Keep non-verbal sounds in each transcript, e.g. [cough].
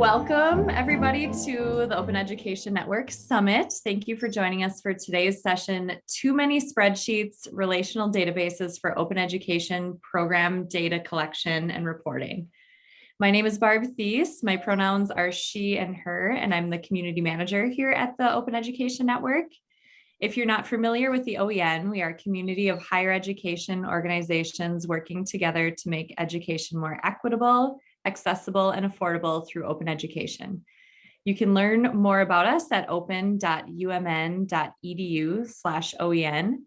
Welcome everybody to the Open Education Network Summit. Thank you for joining us for today's session, Too Many Spreadsheets, Relational Databases for Open Education Program Data Collection and Reporting. My name is Barb Thies. My pronouns are she and her, and I'm the community manager here at the Open Education Network. If you're not familiar with the OEN, we are a community of higher education organizations working together to make education more equitable, accessible, and affordable through open education. You can learn more about us at open.umn.edu slash OEN.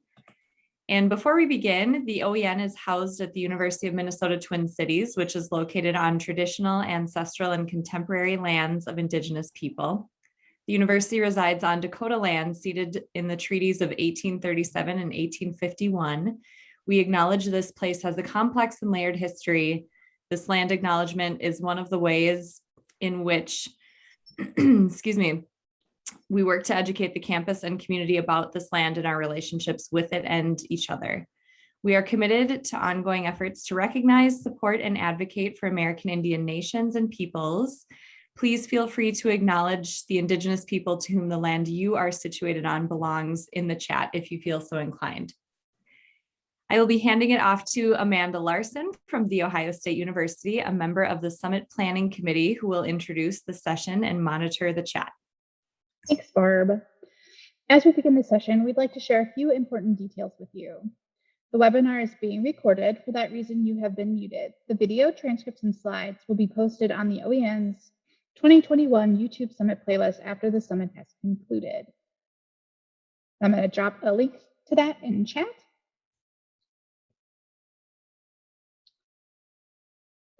And before we begin, the OEN is housed at the University of Minnesota Twin Cities, which is located on traditional, ancestral, and contemporary lands of Indigenous people. The university resides on Dakota land ceded in the treaties of 1837 and 1851. We acknowledge this place has a complex and layered history. This land acknowledgement is one of the ways in which, [clears throat] excuse me, we work to educate the campus and community about this land and our relationships with it and each other. We are committed to ongoing efforts to recognize, support, and advocate for American Indian nations and peoples Please feel free to acknowledge the indigenous people to whom the land you are situated on belongs in the chat if you feel so inclined. I will be handing it off to Amanda Larson from The Ohio State University, a member of the Summit Planning Committee who will introduce the session and monitor the chat. Thanks, Barb. As we begin the session, we'd like to share a few important details with you. The webinar is being recorded. For that reason, you have been muted. The video transcripts and slides will be posted on the OEN's 2021 YouTube Summit playlist after the summit has concluded. I'm going to drop a link to that in chat.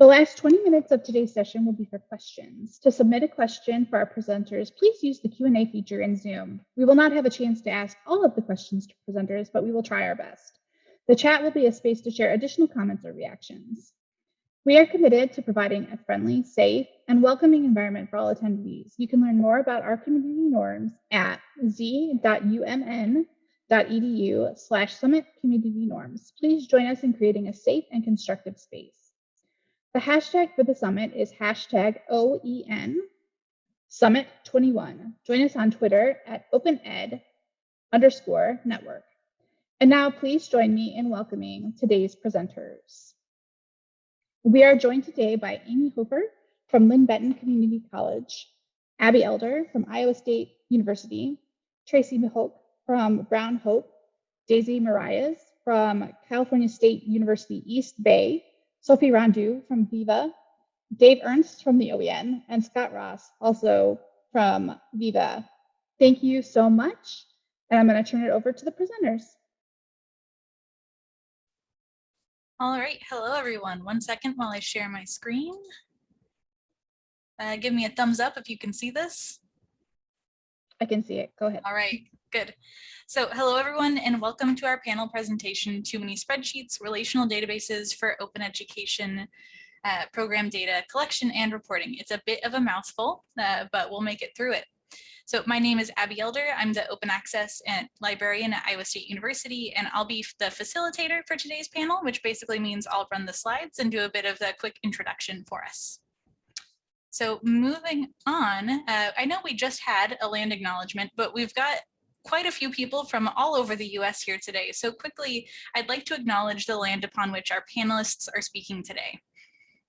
The last 20 minutes of today's session will be for questions. To submit a question for our presenters, please use the Q&A feature in Zoom. We will not have a chance to ask all of the questions to presenters, but we will try our best. The chat will be a space to share additional comments or reactions. We are committed to providing a friendly, safe, and welcoming environment for all attendees. You can learn more about our community norms at z.umn.edu slash summit community norms. Please join us in creating a safe and constructive space. The hashtag for the summit is hashtag OEN Summit 21. Join us on Twitter at OpenEd underscore network. And now please join me in welcoming today's presenters. We are joined today by Amy Hofer from Linn-Benton Community College, Abby Elder from Iowa State University, Tracy Mihok from Brown Hope, Daisy Muralles from California State University East Bay, Sophie Rondeau from Viva, Dave Ernst from the OEN, and Scott Ross also from Viva. Thank you so much. And I'm going to turn it over to the presenters. All right, hello everyone. One second while I share my screen. Uh, give me a thumbs up if you can see this. I can see it, go ahead. All right, good. So hello everyone and welcome to our panel presentation, Too Many Spreadsheets, Relational Databases for Open Education uh, Program Data Collection and Reporting. It's a bit of a mouthful, uh, but we'll make it through it. So my name is Abby Elder. I'm the open access librarian at Iowa State University, and I'll be the facilitator for today's panel, which basically means I'll run the slides and do a bit of the quick introduction for us. So moving on, uh, I know we just had a land acknowledgement, but we've got quite a few people from all over the US here today. So quickly, I'd like to acknowledge the land upon which our panelists are speaking today.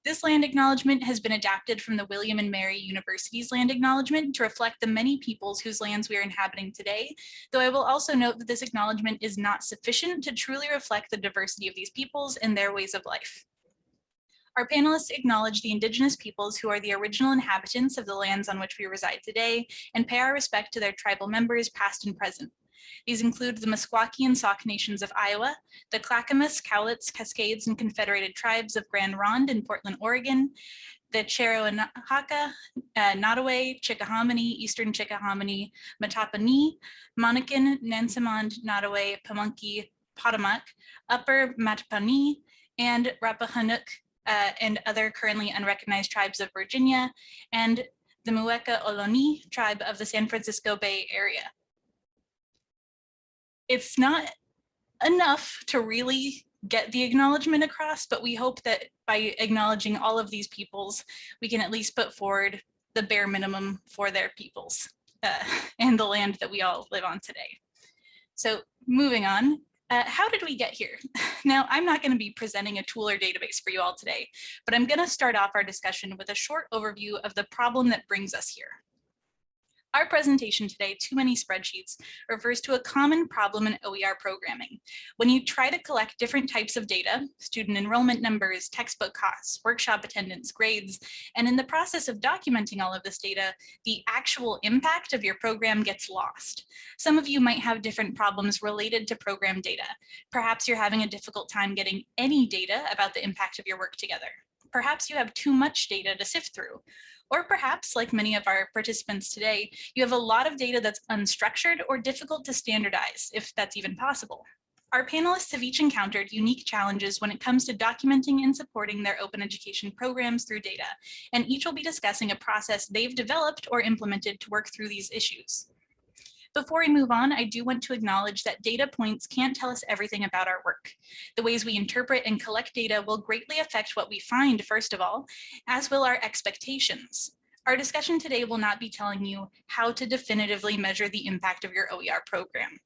This land acknowledgement has been adapted from the William and Mary University's land acknowledgement to reflect the many peoples whose lands we are inhabiting today, though I will also note that this acknowledgement is not sufficient to truly reflect the diversity of these peoples and their ways of life. Our panelists acknowledge the indigenous peoples who are the original inhabitants of the lands on which we reside today and pay our respect to their tribal members past and present. These include the Meskwaki and Sauk nations of Iowa, the Clackamas, Cowlitz, Cascades, and Confederated Tribes of Grand Ronde in Portland, Oregon, the Cheroanhaka, uh, Nottoway, Chickahominy, Eastern Chickahominy, Mattaponi, Monacan, Nansemond, Nottoway, Pamunkey, Potomac, Upper Mattaponi, and Rappahannock, uh, and other currently unrecognized tribes of Virginia, and the Muwekma Ohlone tribe of the San Francisco Bay Area it's not enough to really get the acknowledgement across, but we hope that by acknowledging all of these peoples, we can at least put forward the bare minimum for their peoples uh, [laughs] and the land that we all live on today. So moving on, uh, how did we get here? [laughs] Now, I'm not going to be presenting a tool or database for you all today, but I'm going to start off our discussion with a short overview of the problem that brings us here. Our presentation today, Too Many Spreadsheets, refers to a common problem in OER programming. When you try to collect different types of data, student enrollment numbers, textbook costs, workshop attendance, grades, and in the process of documenting all of this data, the actual impact of your program gets lost. Some of you might have different problems related to program data. Perhaps you're having a difficult time getting any data about the impact of your work together. Perhaps you have too much data to sift through. Or perhaps, like many of our participants today, you have a lot of data that's unstructured or difficult to standardize, if that's even possible. Our panelists have each encountered unique challenges when it comes to documenting and supporting their open education programs through data, and each will be discussing a process they've developed or implemented to work through these issues. Before we move on, I do want to acknowledge that data points can't tell us everything about our work. The ways we interpret and collect data will greatly affect what we find, first of all, as will our expectations. Our discussion today will not be telling you how to definitively measure the impact of your OER program.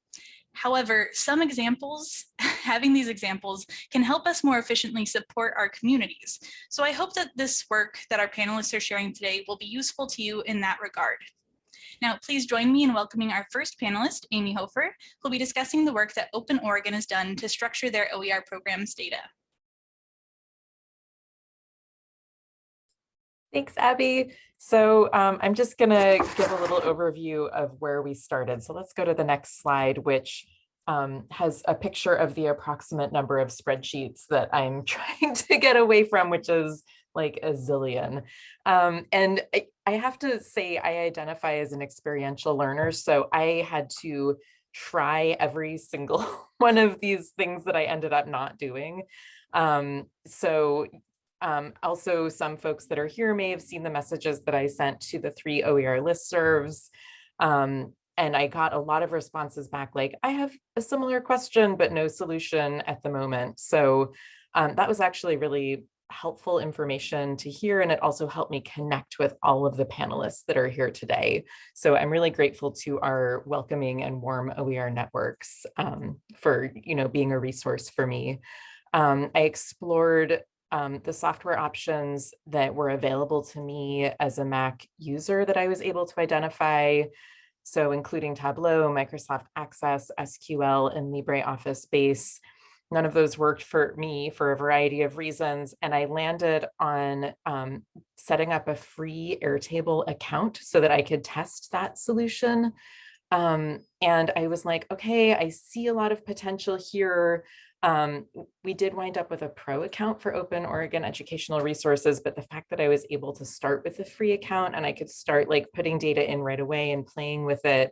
However, some examples, [laughs] having these examples can help us more efficiently support our communities. So I hope that this work that our panelists are sharing today will be useful to you in that regard. Now, please join me in welcoming our first panelist, Amy Hofer, who'll be discussing the work that Open Oregon has done to structure their OER programs data. Thanks, Abby. So um, I'm just going to give a little overview of where we started. So let's go to the next slide, which um, has a picture of the approximate number of spreadsheets that I'm [laughs] trying to get away from, which is like a zillion. Um, and I, I have to say I identify as an experiential learner. So I had to try every single [laughs] one of these things that I ended up not doing. Um, so um, also some folks that are here may have seen the messages that I sent to the three OER listservs. Um, and I got a lot of responses back like, I have a similar question, but no solution at the moment. So um, that was actually really helpful information to hear and it also helped me connect with all of the panelists that are here today. So I'm really grateful to our welcoming and warm OER networks um, for you know being a resource for me. Um, I explored um, the software options that were available to me as a Mac user that I was able to identify. So including Tableau, Microsoft Access, SQL, and LibreOffice Base. None of those worked for me for a variety of reasons. And I landed on um, setting up a free Airtable account so that I could test that solution. Um, and I was like, okay, I see a lot of potential here. Um, we did wind up with a pro account for Open Oregon Educational Resources, but the fact that I was able to start with a free account and I could start like putting data in right away and playing with it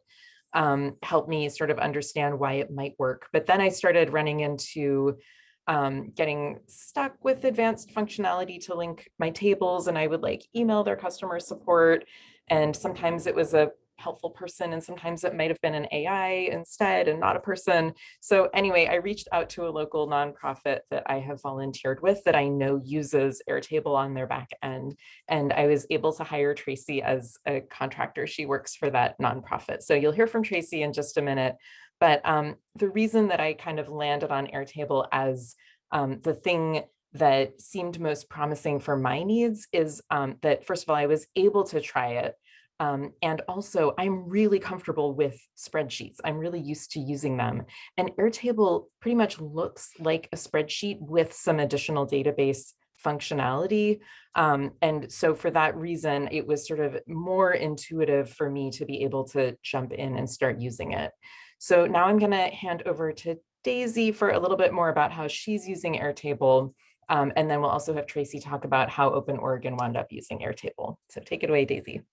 um, helped me sort of understand why it might work. But then I started running into um, getting stuck with advanced functionality to link my tables and I would like email their customer support. And sometimes it was a helpful person and sometimes it might have been an AI instead and not a person. So anyway, I reached out to a local nonprofit that I have volunteered with that I know uses Airtable on their back end. And I was able to hire Tracy as a contractor. She works for that nonprofit. So you'll hear from Tracy in just a minute. But um, the reason that I kind of landed on Airtable as um, the thing that seemed most promising for my needs is um, that, first of all, I was able to try it um, and also I'm really comfortable with spreadsheets. I'm really used to using them. And Airtable pretty much looks like a spreadsheet with some additional database functionality. Um, and so for that reason, it was sort of more intuitive for me to be able to jump in and start using it. So now I'm gonna hand over to Daisy for a little bit more about how she's using Airtable. Um, and then we'll also have Tracy talk about how Open Oregon wound up using Airtable. So take it away, Daisy.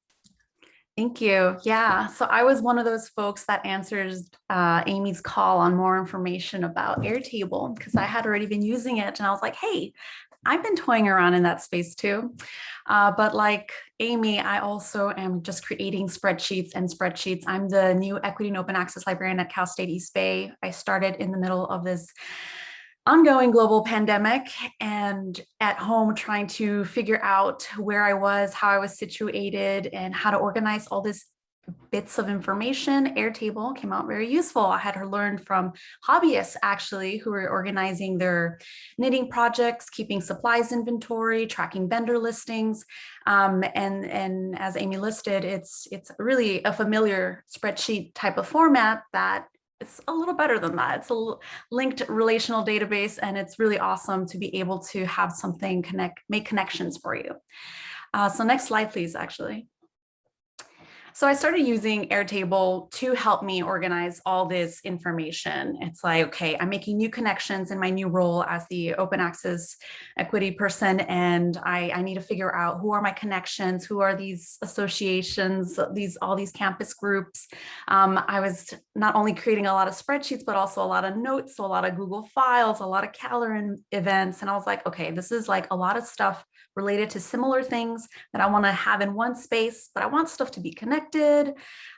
Thank you. Yeah, so I was one of those folks that answers uh, Amy's call on more information about Airtable because I had already been using it and I was like, hey, I've been toying around in that space too. Uh, but like Amy, I also am just creating spreadsheets and spreadsheets. I'm the new equity and open access librarian at Cal State East Bay. I started in the middle of this ongoing global pandemic and at home trying to figure out where I was, how I was situated, and how to organize all this bits of information, Airtable came out very useful. I had her learned from hobbyists actually who were organizing their knitting projects, keeping supplies inventory, tracking vendor listings. Um, and, and as Amy listed, it's, it's really a familiar spreadsheet type of format that it's a little better than that. It's a linked relational database and it's really awesome to be able to have something connect, make connections for you. Uh, so next slide, please, actually. So I started using Airtable to help me organize all this information. It's like, okay, I'm making new connections in my new role as the open access equity person, and I, I need to figure out who are my connections, who are these associations, these all these campus groups. Um, I was not only creating a lot of spreadsheets, but also a lot of notes, so a lot of Google files, a lot of calendar events. And I was like, okay, this is like a lot of stuff related to similar things that I want to have in one space, but I want stuff to be connected.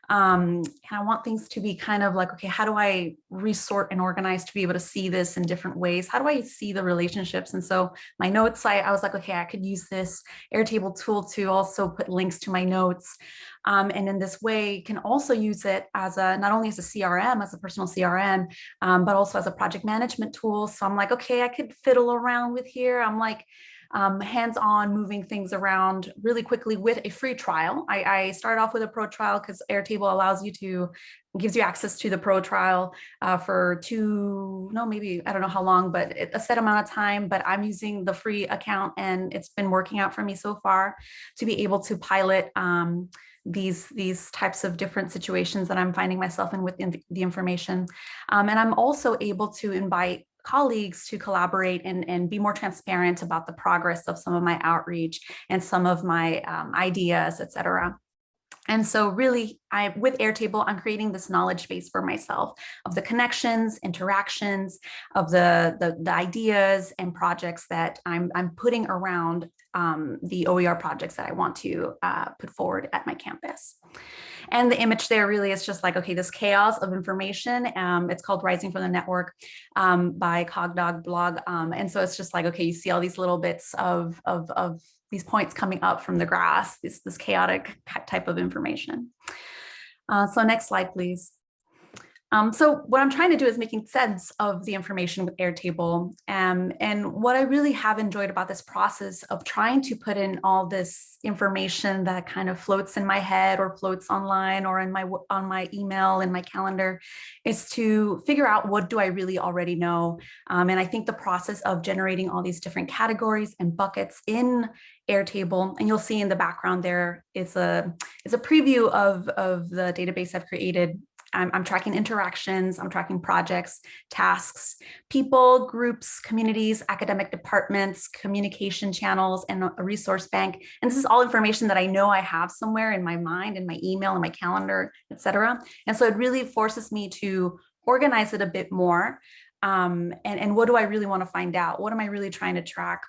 Um, and I want things to be kind of like, okay, how do I resort and organize to be able to see this in different ways? How do I see the relationships? And so my notes, I, I was like, okay, I could use this Airtable tool to also put links to my notes. Um, and in this way can also use it as a, not only as a CRM, as a personal CRM, um, but also as a project management tool. So I'm like, okay, I could fiddle around with here. I'm like, um, hands-on moving things around really quickly with a free trial. I, I started off with a pro trial because Airtable allows you to gives you access to the pro trial uh, for two, no, maybe, I don't know how long, but a set amount of time, but I'm using the free account and it's been working out for me so far to be able to pilot um, these these types of different situations that I'm finding myself in with the, the information. Um, and I'm also able to invite colleagues to collaborate and, and be more transparent about the progress of some of my outreach and some of my um, ideas, et cetera. And so really, I with Airtable, I'm creating this knowledge base for myself of the connections, interactions, of the, the, the ideas and projects that I'm, I'm putting around um, the OER projects that I want to uh, put forward at my campus. And the image there really is just like, okay, this chaos of information. Um, it's called Rising from the Network um, by Cogdog blog. Um, and so it's just like, okay, you see all these little bits of, of, of these points coming up from the grass, this, this chaotic type of information. Uh, so next slide, please. Um, so what I'm trying to do is making sense of the information with Airtable. Um, and what I really have enjoyed about this process of trying to put in all this information that kind of floats in my head or floats online or in my on my email and my calendar is to figure out what do I really already know. Um, and I think the process of generating all these different categories and buckets in Airtable, and you'll see in the background there is a is a preview of, of the database I've created I'm, I'm, tracking interactions, I'm tracking projects, tasks, people, groups, communities, academic departments, communication channels, and a resource bank. And this is all information that I know I have somewhere in my mind, in my email, in my calendar, etc. And so it really forces me to organize it a bit more. Um, and, and what do I really want to find out? What am I really trying to track?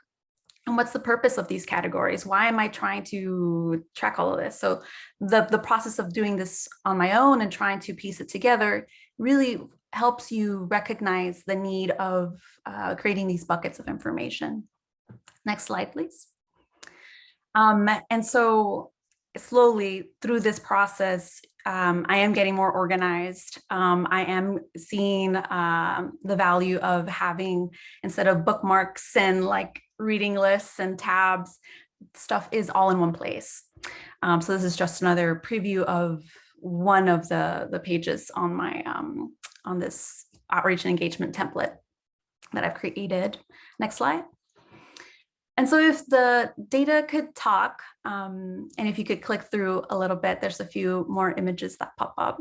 And what's the purpose of these categories? Why am I trying to track all of this? So the, the process of doing this on my own and trying to piece it together really helps you recognize the need of uh, creating these buckets of information. Next slide, please. Um, and so slowly through this process, um, I am getting more organized. Um, I am seeing um, the value of having, instead of bookmarks and like reading lists and tabs, stuff is all in one place. Um, so this is just another preview of one of the, the pages on my um, on this outreach and engagement template that I've created. Next slide. And so if the data could talk, um, and if you could click through a little bit, there's a few more images that pop up.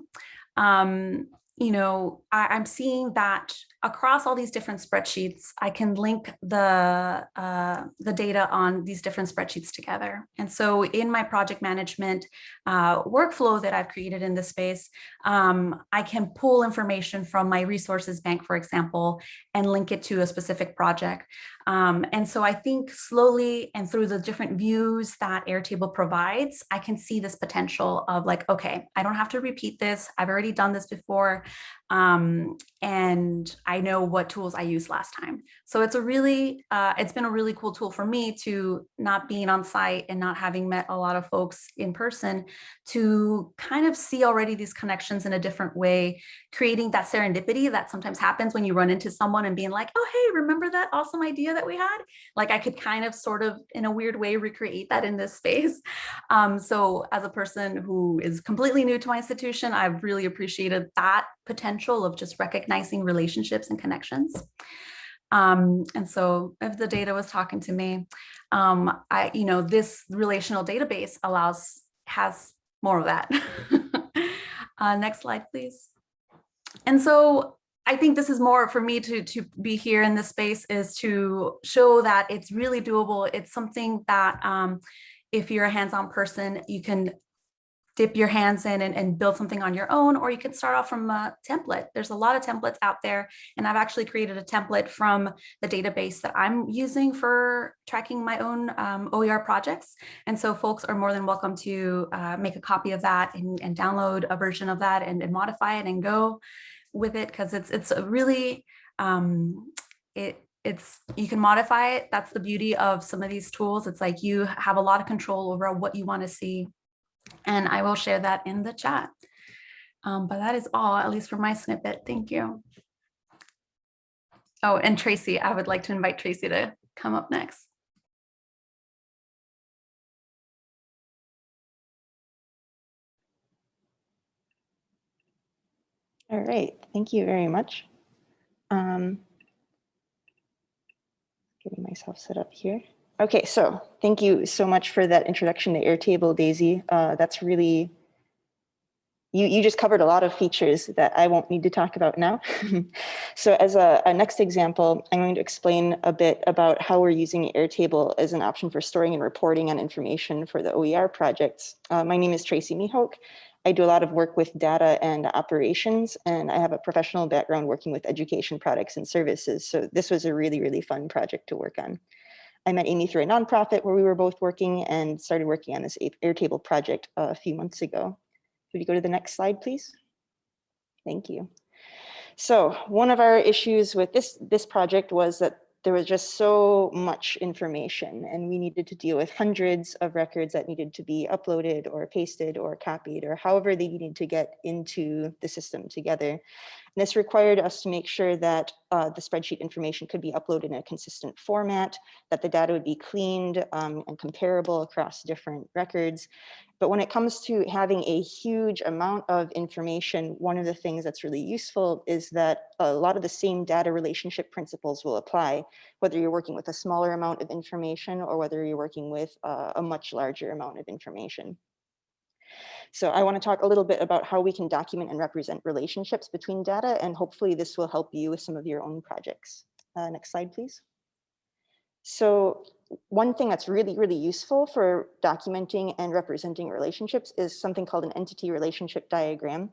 Um, you know, I, am seeing that across all these different spreadsheets, I can link the, uh, the data on these different spreadsheets together. And so in my project management uh, workflow that I've created in this space, um, I can pull information from my resources bank, for example, and link it to a specific project. Um, and so I think slowly and through the different views that Airtable provides, I can see this potential of like, okay, I don't have to repeat this. I've already done this before. Um, and I know what tools I used last time. So it's a really, uh, it's been a really cool tool for me to not being on site and not having met a lot of folks in person to kind of see already these connections in a different way, creating that serendipity that sometimes happens when you run into someone and being like, oh, hey, remember that awesome idea that we had? Like I could kind of sort of in a weird way recreate that in this space. [laughs] Um, so as a person who is completely new to my institution, I've really appreciated that potential of just recognizing relationships and connections. Um, and so if the data was talking to me, um, I, you know, this relational database allows, has more of that. [laughs] uh, next slide, please. And so I think this is more for me to, to be here in this space is to show that it's really doable. It's something that um, if you're a hands-on person, you can dip your hands in and, and, build something on your own, or you can start off from a template. There's a lot of templates out there, and I've actually created a template from the database that I'm using for tracking my own um, OER projects. And so folks are more than welcome to uh, make a copy of that and, and, download a version of that and, and modify it and go with it because it's it's a really um, it it's you can modify it. That's the beauty of some of these tools. It's like you have a lot of control over what you want to see and I will share that in the chat. Um, but that is all, at least for my snippet. Thank you. Oh, and Tracy, I would like to invite Tracy to come up next. All right, thank you very much. Um, getting myself set up here. Okay, so thank you so much for that introduction to Airtable, Daisy. Uh, that's really, you, you just covered a lot of features that I won't need to talk about now. [laughs] so as a, a, next example, I'm going to explain a bit about how we're using Airtable as an option for storing and reporting on information for the OER projects. Uh, my name is Tracy Mihok. I do a lot of work with data and operations, and I have a professional background working with education products and services. So this was a really, really fun project to work on. I met Amy through a nonprofit where we were both working and started working on this Airtable project a few months ago. Could you go to the next slide, please? Thank you. So one of our issues with this, this project was that there was just so much information and we needed to deal with hundreds of records that needed to be uploaded or pasted or copied or however they needed to get into the system together. And this required us to make sure that uh, the spreadsheet information could be uploaded in a consistent format, that the data would be cleaned um, and comparable across different records. But when it comes to having a huge amount of information, one of the things that's really useful is that a lot of the same data relationship principles will apply, whether you're working with a smaller amount of information or whether you're working with uh, a much larger amount of information. So I want to talk a little bit about how we can document and represent relationships between data, and hopefully this will help you with some of your own projects. Uh, next slide, please. So one thing that's really, really useful for documenting and representing relationships is something called an entity relationship diagram.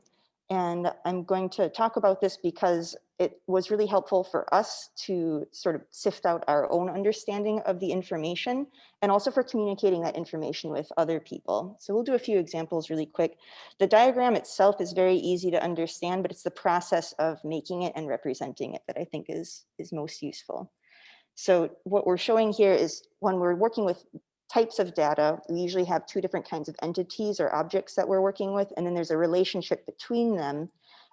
And I'm going to talk about this because it was really helpful for us to sort of sift out our own understanding of the information and also for communicating that information with other people. So we'll do a few examples really quick. The diagram itself is very easy to understand, but it's the process of making it and representing it that I think is, is most useful. So what we're showing here is when we're working with types of data, we usually have two different kinds of entities or objects that we're working with, and then there's a relationship between them.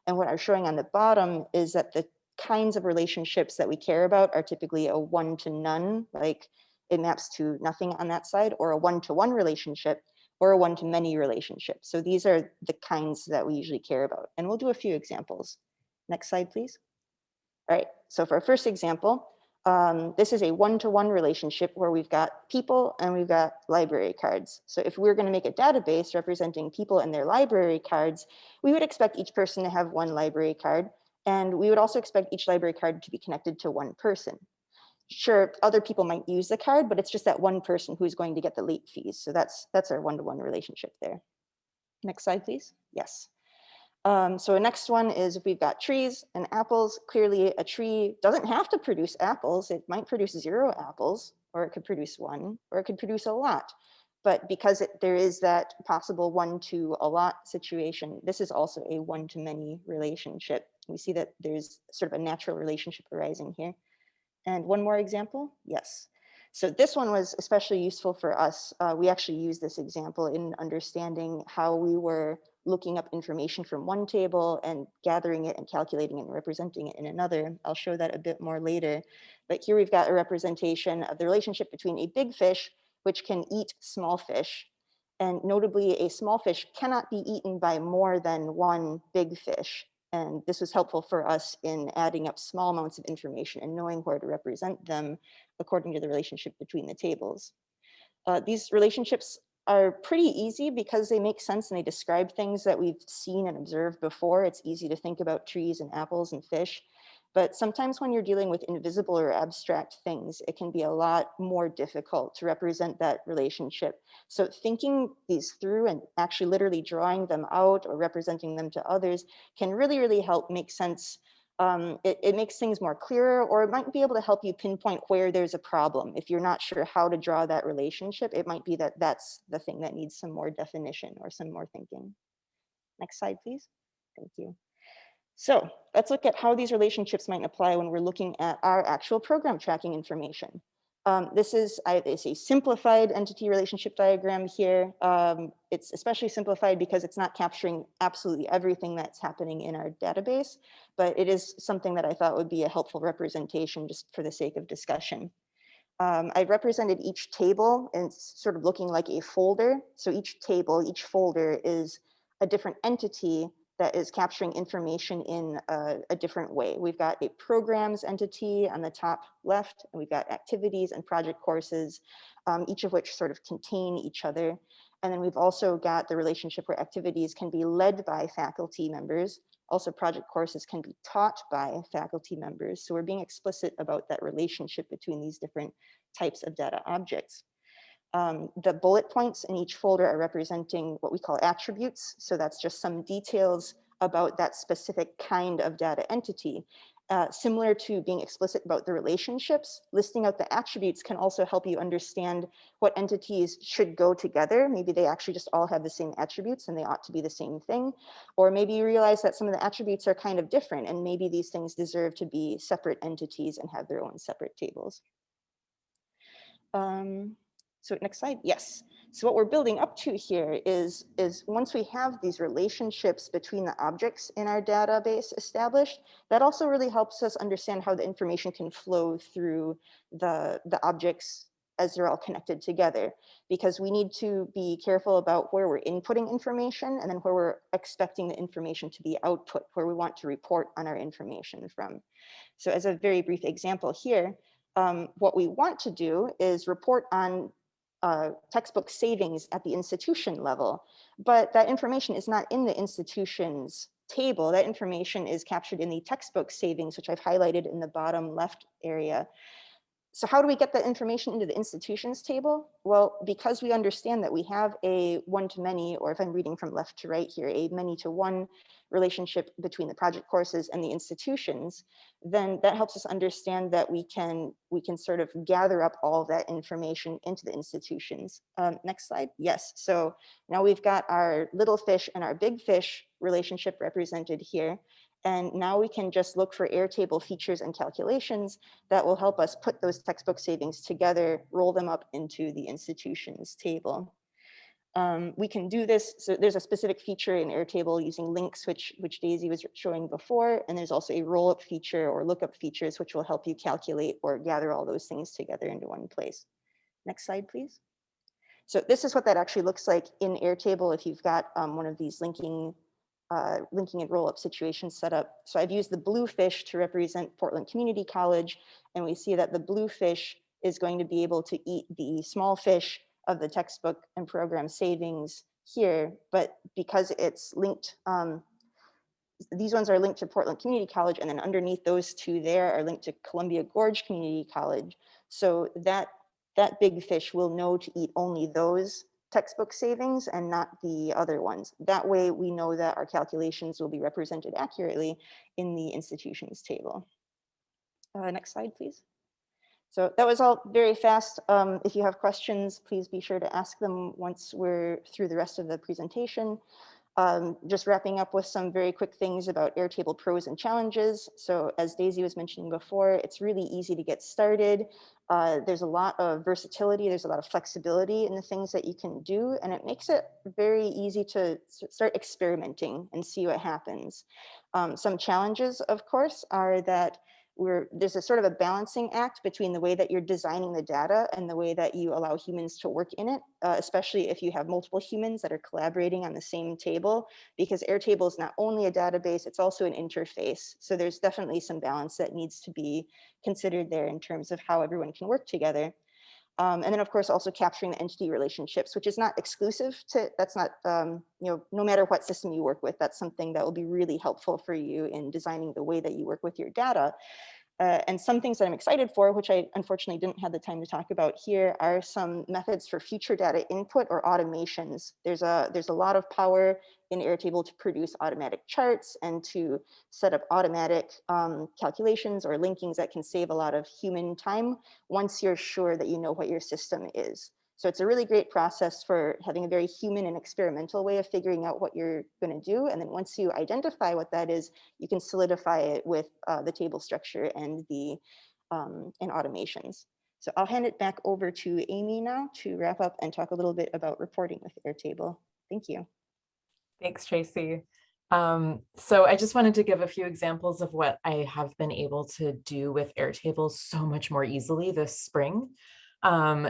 And what I'm showing on the bottom is that the kinds of relationships that we care about are typically a one to none, like it maps to nothing on that side, or a one-to-one -one relationship, or a one-to-many relationship. So these are the kinds that we usually care about. And we'll do a few examples. Next slide, please. All right, so for our first example, um, this is a one-to-one -one relationship where we've got people and we've got library cards. So if we're going to make a database representing people and their library cards, we would expect each person to have one library card. And we would also expect each library card to be connected to one person. Sure, other people might use the card, but it's just that one person who's going to get the late fees. So that's, that's our one-to-one -one relationship there. Next slide, please. Yes. Um, so the next one is if we've got trees and apples, clearly a tree doesn't have to produce apples. It might produce zero apples, or it could produce one, or it could produce a lot. But because it, there is that possible one to a lot situation, this is also a one to many relationship. We see that there's sort of a natural relationship arising here. And one more example, yes. So this one was especially useful for us. Uh, we actually use this example in understanding how we were looking up information from one table and gathering it and calculating it and representing it in another. I'll show that a bit more later. But here we've got a representation of the relationship between a big fish, which can eat small fish. And notably, a small fish cannot be eaten by more than one big fish. And this was helpful for us in adding up small amounts of information and knowing where to represent them according to the relationship between the tables. Uh, these relationships are pretty easy because they make sense and they describe things that we've seen and observed before. It's easy to think about trees and apples and fish. But sometimes when you're dealing with invisible or abstract things, it can be a lot more difficult to represent that relationship. So thinking these through and actually literally drawing them out or representing them to others can really, really help make sense um, it, it, makes things more clearer or it might be able to help you pinpoint where there's a problem. If you're not sure how to draw that relationship, it might be that that's the thing that needs some more definition or some more thinking. Next slide, please. Thank you. So let's look at how these relationships might apply when we're looking at our actual program tracking information. Um, this is I, it's a simplified entity relationship diagram here. Um, it's especially simplified because it's not capturing absolutely everything that's happening in our database, but it is something that I thought would be a helpful representation just for the sake of discussion. Um, I represented each table and sort of looking like a folder. So each table, each folder is a different entity that is capturing information in a, a, different way. We've got a programs entity on the top left, and we've got activities and project courses, um, each of which sort of contain each other. And then we've also got the relationship where activities can be led by faculty members. Also project courses can be taught by faculty members. So we're being explicit about that relationship between these different types of data objects. Um, the bullet points in each folder are representing what we call attributes. So that's just some details about that specific kind of data entity. Uh, similar to being explicit about the relationships, listing out the attributes can also help you understand what entities should go together. Maybe they actually just all have the same attributes and they ought to be the same thing. Or maybe you realize that some of the attributes are kind of different and maybe these things deserve to be separate entities and have their own separate tables. Um, so next slide, yes. So what we're building up to here is, is once we have these relationships between the objects in our database established, that also really helps us understand how the information can flow through the, the objects as they're all connected together, because we need to be careful about where we're inputting information and then where we're expecting the information to be output, where we want to report on our information from. So as a very brief example here, um, what we want to do is report on uh, textbook savings at the institution level, but that information is not in the institution's table. That information is captured in the textbook savings, which I've highlighted in the bottom left area. So how do we get that information into the institutions table? Well, because we understand that we have a one-to-many, or if I'm reading from left to right here, a many-to-one relationship between the project courses and the institutions, then that helps us understand that we can we can sort of gather up all that information into the institutions. Um, next slide. Yes. So now we've got our little fish and our big fish relationship represented here. And now we can just look for Airtable features and calculations that will help us put those textbook savings together, roll them up into the institutions table. Um, we can do this. So there's a specific feature in Airtable using links, which, which Daisy was showing before. And there's also a roll-up feature or lookup features, which will help you calculate or gather all those things together into one place. Next slide, please. So this is what that actually looks like in Airtable if you've got um, one of these linking uh, linking and roll-up situations set up. So I've used the blue fish to represent Portland Community College, and we see that the blue fish is going to be able to eat the small fish of the textbook and program savings here, but because it's linked, um, these ones are linked to Portland Community College, and then underneath those two there are linked to Columbia Gorge Community College. So that, that big fish will know to eat only those textbook savings and not the other ones. That way we know that our calculations will be represented accurately in the institutions table. Uh, next slide, please. So that was all very fast. Um, if you have questions, please be sure to ask them once we're through the rest of the presentation. Um, just wrapping up with some very quick things about Airtable pros and challenges. So as Daisy was mentioning before, it's really easy to get started. Uh, there's a lot of versatility, there's a lot of flexibility in the things that you can do, and it makes it very easy to start experimenting and see what happens. Um, some challenges, of course, are that we're, there's a sort of a balancing act between the way that you're designing the data and the way that you allow humans to work in it, uh, especially if you have multiple humans that are collaborating on the same table, because Airtable is not only a database, it's also an interface. So there's definitely some balance that needs to be considered there in terms of how everyone can work together. Um, and then of course also capturing the entity relationships, which is not exclusive to, that's not, um, you know, no matter what system you work with, that's something that will be really helpful for you in designing the way that you work with your data. Uh, and some things that I'm excited for, which I unfortunately didn't have the time to talk about here, are some methods for future data input or automations. There's a, there's a lot of power in Airtable to produce automatic charts and to set up automatic um, calculations or linkings that can save a lot of human time once you're sure that you know what your system is. So it's a really great process for having a very human and experimental way of figuring out what you're going to do. And then once you identify what that is, you can solidify it with uh, the table structure and the um, and automations. So I'll hand it back over to Amy now to wrap up and talk a little bit about reporting with Airtable. Thank you. Thanks, Tracy. Um, so I just wanted to give a few examples of what I have been able to do with Airtable so much more easily this spring um,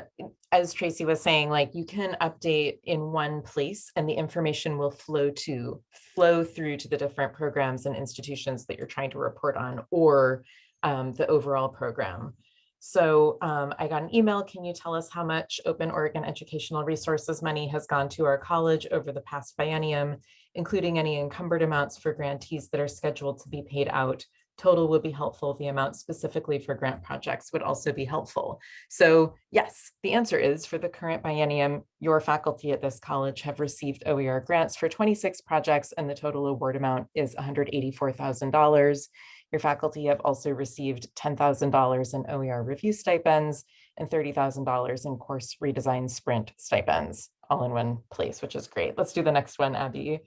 as Tracy was saying, like you can update in one place and the information will flow to flow through to the different programs and institutions that you're trying to report on or um, the overall program. So um, I got an email. Can you tell us how much Open Oregon Educational Resources money has gone to our college over the past biennium, including any encumbered amounts for grantees that are scheduled to be paid out total would be helpful. The amount specifically for grant projects would also be helpful. So yes, the answer is for the current biennium, your faculty at this college have received OER grants for 26 projects and the total award amount is $184,000. Your faculty have also received $10,000 in OER review stipends and $30,000 in course redesign sprint stipends all in one place, which is great. Let's do the next one, Abby.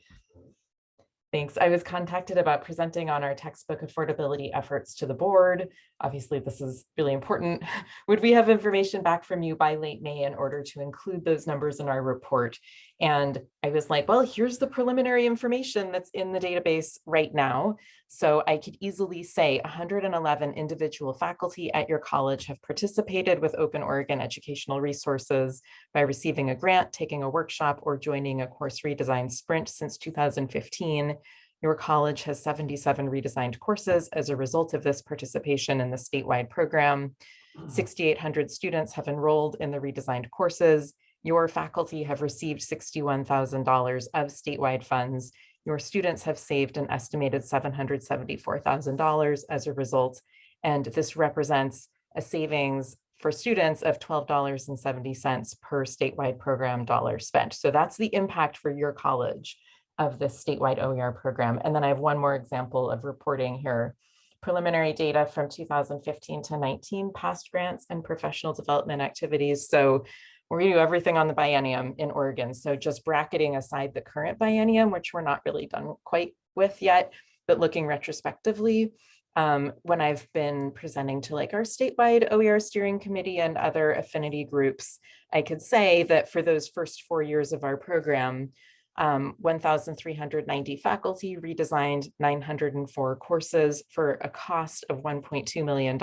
Thanks. I was contacted about presenting on our textbook affordability efforts to the board. Obviously, this is really important. [laughs] Would we have information back from you by late May in order to include those numbers in our report? And I was like, well, here's the preliminary information that's in the database right now. So I could easily say 111 individual faculty at your college have participated with Open Oregon Educational Resources by receiving a grant, taking a workshop, or joining a course redesign sprint since 2015. Your college has 77 redesigned courses as a result of this participation in the statewide program. Mm-hmm. 6,800 students have enrolled in the redesigned courses. Your faculty have received $61,000 of statewide funds your students have saved an estimated $774,000 as a result, and this represents a savings for students of $12.70 per statewide program dollar spent. So that's the impact for your college of this statewide OER program. And then I have one more example of reporting here. Preliminary data from 2015 to 19 past grants and professional development activities. So we do everything on the biennium in Oregon. So just bracketing aside the current biennium, which we're not really done quite with yet, but looking retrospectively, um, when I've been presenting to like our statewide OER steering committee and other affinity groups, I could say that for those first four years of our program, um, 1,390 faculty redesigned 904 courses for a cost of $1.2 million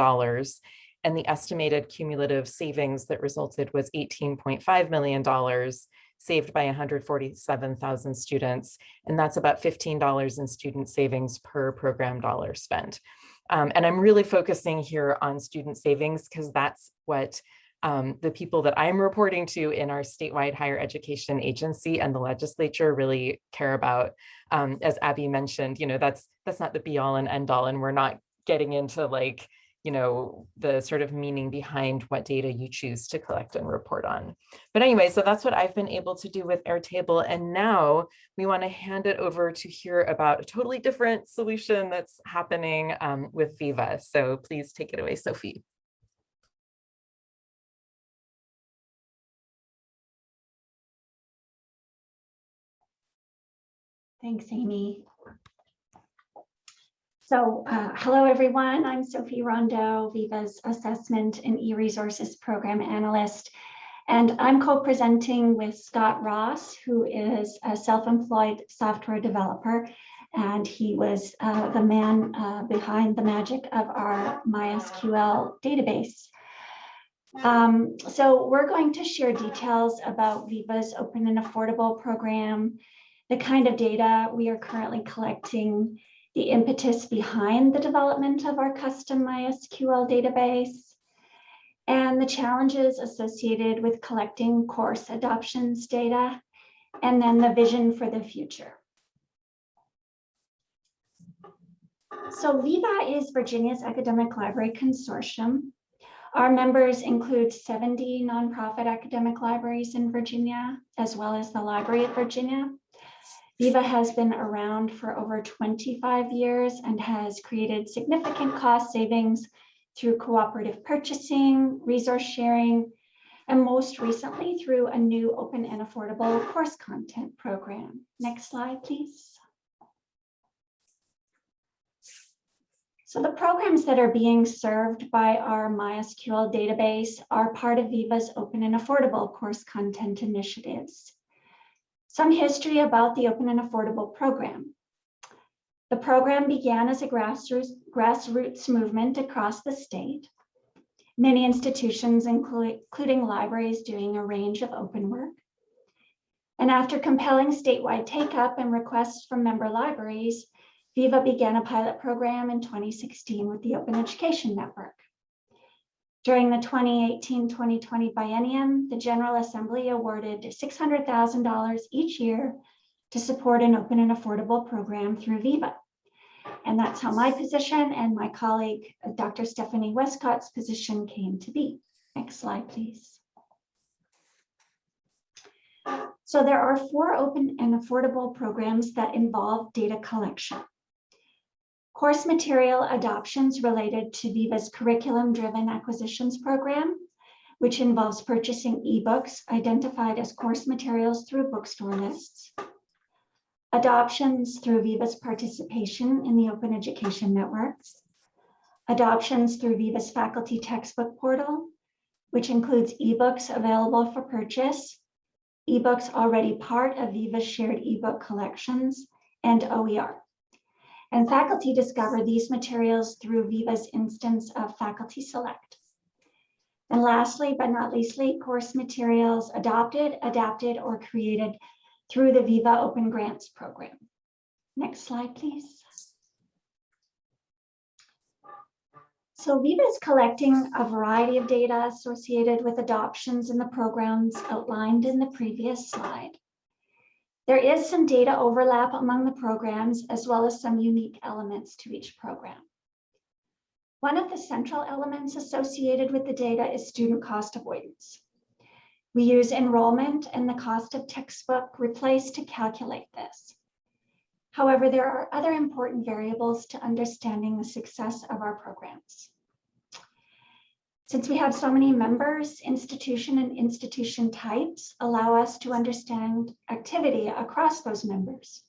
and the estimated cumulative savings that resulted was $18.5 million saved by 147,000 students. And that's about $15 in student savings per program dollar spent. Um, and I'm really focusing here on student savings because that's what um, the people that I'm reporting to in our statewide higher education agency and the legislature really care about. Um, as Abby mentioned, you know, that's that's not the be all and end all, and we're not getting into like you know, the sort of meaning behind what data you choose to collect and report on. But anyway, so that's what I've been able to do with Airtable. And now we want to hand it over to hear about a totally different solution that's happening um, with Viva. So please take it away, Sophie. Thanks, Amy. So, uh, hello, everyone. I'm Sophie Rondeau, Viva's Assessment and E-Resources Program Analyst. And I'm co-presenting with Scott Ross, who is a self-employed software developer. And he was uh, the man uh, behind the magic of our MySQL database. Um, so we're going to share details about Viva's open and affordable program, the kind of data we are currently collecting, the impetus behind the development of our custom MySQL database, and the challenges associated with collecting course adoptions data, and then the vision for the future. So Viva is Virginia's academic library consortium. Our members include 70 nonprofit academic libraries in Virginia, as well as the Library of Virginia. Viva has been around for over 25 years and has created significant cost savings through cooperative purchasing, resource sharing, and most recently through a new open and affordable course content program. Next slide, please. So the programs that are being served by our MySQL database are part of Viva's open and affordable course content initiatives. Some history about the open and affordable program. The program began as a grassroots, grassroots movement across the state. Many institutions, including libraries, doing a range of open work. And after compelling statewide take-up and requests from member libraries, Viva began a pilot program in 2016 with the Open Education Network. During the 2018-2020 biennium, the General Assembly awarded $600,000 each year to support an open and affordable program through Viva. And that's how my position and my colleague, Dr. Stephanie Westcott's position came to be. Next slide, please. So there are four open and affordable programs that involve data collection course material adoptions related to Viva's curriculum-driven acquisitions program, which involves purchasing ebooks identified as course materials through bookstore lists, adoptions through Viva's participation in the Open Education Networks, adoptions through Viva's faculty textbook portal, which includes ebooks available for purchase, ebooks already part of Viva's shared ebook collections, and OER. And faculty discover these materials through Viva's instance of Faculty Select. And lastly, but not leastly, course materials adopted, adapted, or created through the Viva Open Grants program. Next slide, please. So Viva is collecting a variety of data associated with adoptions in the programs outlined in the previous slide. There is some data overlap among the programs as well as some unique elements to each program. One of the central elements associated with the data is student cost avoidance. We use enrollment and the cost of textbook replaced to calculate this. However, there are other important variables to understanding the success of our programs. Since we have so many members, institution and institution types allow us to understand activity across those members.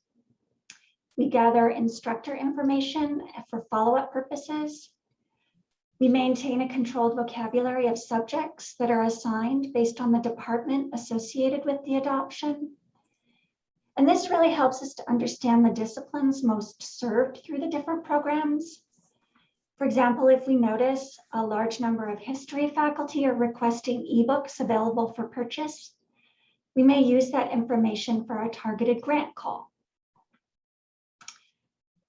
We gather instructor information for follow-up purposes. We maintain a controlled vocabulary of subjects that are assigned based on the department associated with the adoption. And this really helps us to understand the disciplines most served through the different programs for example, if we notice a large number of history faculty are requesting ebooks available for purchase, we may use that information for our targeted grant call.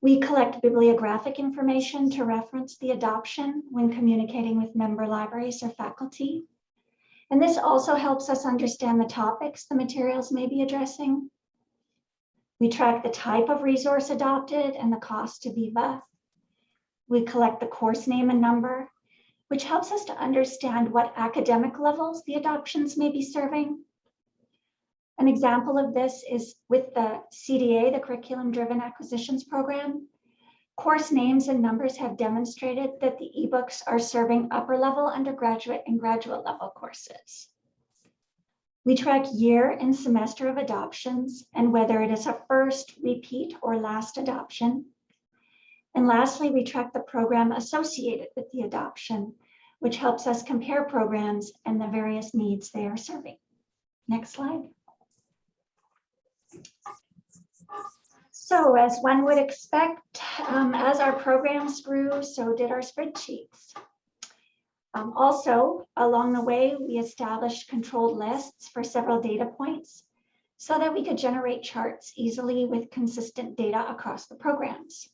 We collect bibliographic information to reference the adoption when communicating with member libraries or faculty. And this also helps us understand the topics the materials may be addressing. We track the type of resource adopted and the cost to Viva we collect the course name and number, which helps us to understand what academic levels the adoptions may be serving. An example of this is with the CDA, the Curriculum Driven Acquisitions Program. Course names and numbers have demonstrated that the ebooks are serving upper level undergraduate and graduate level courses. We track year and semester of adoptions and whether it is a first, repeat, or last adoption. And lastly, we track the program associated with the adoption, which helps us compare programs and the various needs they are serving. Next slide. So as one would expect, um, as our programs grew, so did our spreadsheets. Um, also, along the way, we established controlled lists for several data points so that we could generate charts easily with consistent data across the programs.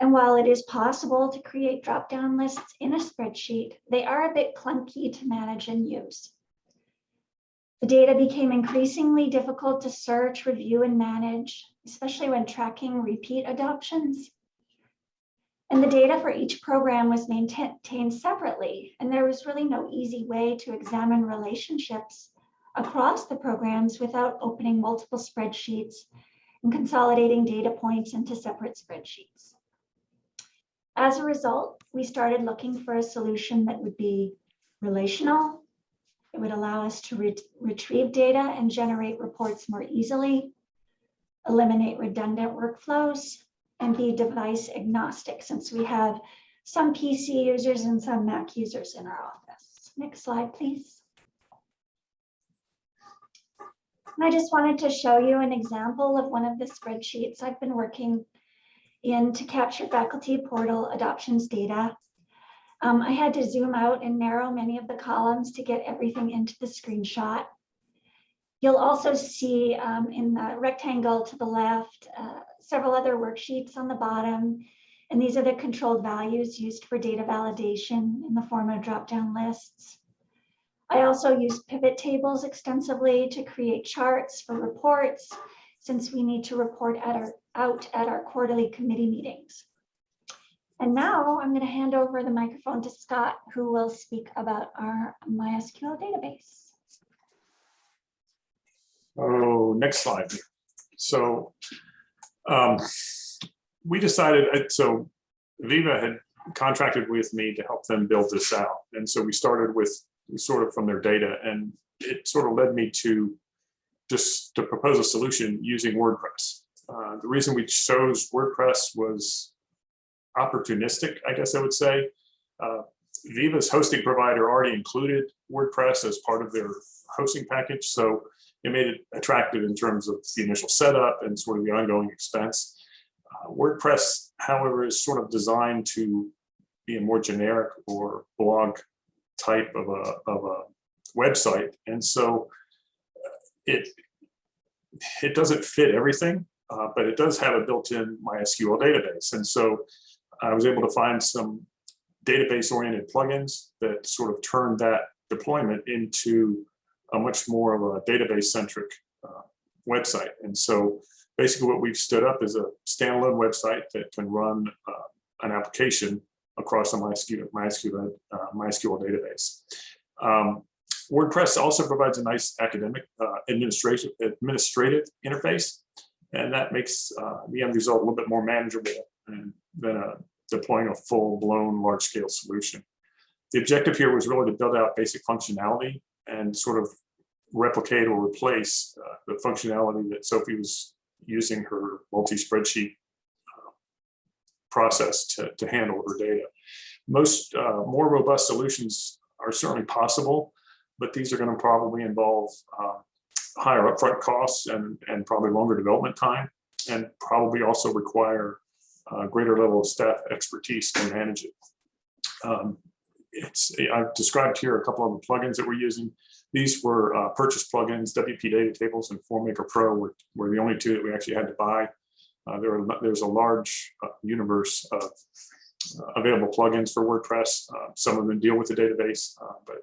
And while it is possible to create drop-down lists in a spreadsheet, they are a bit clunky to manage and use. The data became increasingly difficult to search, review, and manage, especially when tracking repeat adoptions. And the data for each program was maintained separately, and there was really no easy way to examine relationships across the programs without opening multiple spreadsheets and consolidating data points into separate spreadsheets. As a result, we started looking for a solution that would be relational. It would allow us to re retrieve data and generate reports more easily, eliminate redundant workflows, and be device agnostic since we have some PC users and some Mac users in our office. Next slide, please. And I just wanted to show you an example of one of the spreadsheets I've been working in to capture faculty portal adoptions data. Um, I had to zoom out and narrow many of the columns to get everything into the screenshot. You'll also see um, in the rectangle to the left, uh, several other worksheets on the bottom. And these are the controlled values used for data validation in the form of drop-down lists. I also use pivot tables extensively to create charts for reports since we need to report at our, out at our quarterly committee meetings. And now I'm going to hand over the microphone to Scott, who will speak about our MySQL database. Oh, next slide. So um, we decided, uh, so Viva had contracted with me to help them build this out. And so we started with sort of from their data and it sort of led me to just to propose a solution using WordPress. Uh, the reason we chose WordPress was opportunistic, I guess I would say. Uh, Viva's hosting provider already included WordPress as part of their hosting package. So it made it attractive in terms of the initial setup and sort of the ongoing expense. Uh, WordPress, however, is sort of designed to be a more generic or blog type of a, of a website. And so uh, it, it doesn't fit everything, uh, but it does have a built-in MySQL database. And so I was able to find some database-oriented plugins that sort of turned that deployment into a much more of a database-centric uh, website. And so basically what we've stood up is a standalone website that can run uh, an application across a MySQL, MySQL, uh, MySQL database. Um, WordPress also provides a nice academic uh, administrative, administrative interface, and that makes uh, the end result a little bit more manageable than, a, deploying a full-blown large-scale solution. The objective here was really to build out basic functionality and sort of replicate or replace uh, the functionality that Sophie was using her multi-spreadsheet uh, process to, to handle her data. Most uh, more robust solutions are certainly possible, but these are going to probably involve uh, higher upfront costs and, and probably longer development time, and probably also require a greater level of staff expertise to manage it. Um, it's I've described here a couple of the plugins that we're using. These were uh, purchase plugins, WP Data Tables and FormMaker Pro were, were the only two that we actually had to buy. Uh, there were, there's a large uh, universe of uh, available plugins for WordPress. Uh, some of them deal with the database, uh, but,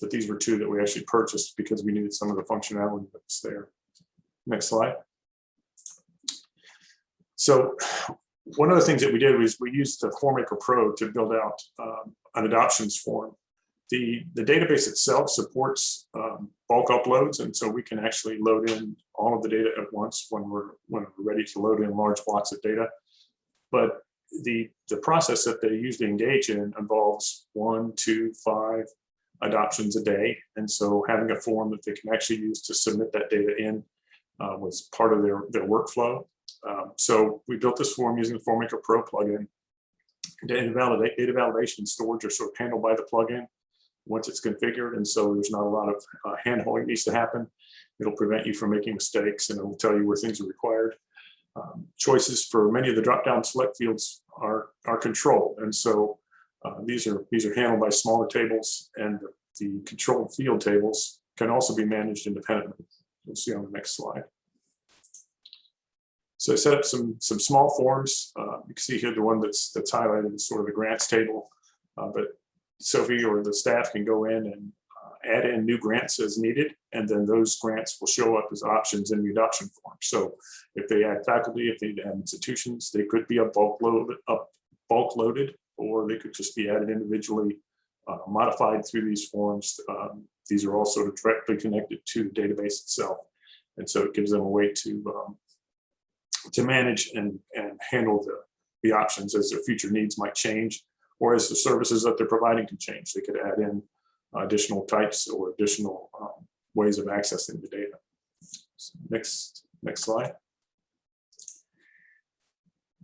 but these were two that we actually purchased because we needed some of the functionality that's there. Next slide. So one of the things that we did was we used the FormMaker Pro to build out um, an adoptions form. The, the database itself supports um, bulk uploads, and so we can actually load in all of the data at once when we're when we're ready to load in large blocks of data. But the the process that they usually engage in involves one, two, five, adoptions a day. And so having a form that they can actually use to submit that data in uh, was part of their, their workflow. Um, so we built this form using the FormMaker Pro plugin. Data validate, data validation and storage are sort of handled by the plugin once it's configured. And so there's not a lot of uh, handholding needs to happen. It'll prevent you from making mistakes and it'll tell you where things are required. Um, choices for many of the drop-down select fields are, are controlled. And so uh, these are these are handled by smaller tables and the, the controlled field tables can also be managed independently. You'll see on the next slide. So I set up some some small forms. Uh, you can see here the one that's that's highlighted is sort of the grants table, uh, but Sophie or the staff can go in and uh, add in new grants as needed, and then those grants will show up as options in the adoption form. So if they add faculty, if they add institutions, they could be a bulk load up bulk loaded, or they could just be added individually, uh, modified through these forms. Um, these are all sort of directly connected to the database itself, and so it gives them a way to um, to manage and and handle the the options as their future needs might change or as the services that they're providing can change. They could add in additional types or additional um, ways of accessing the data. So next, next slide.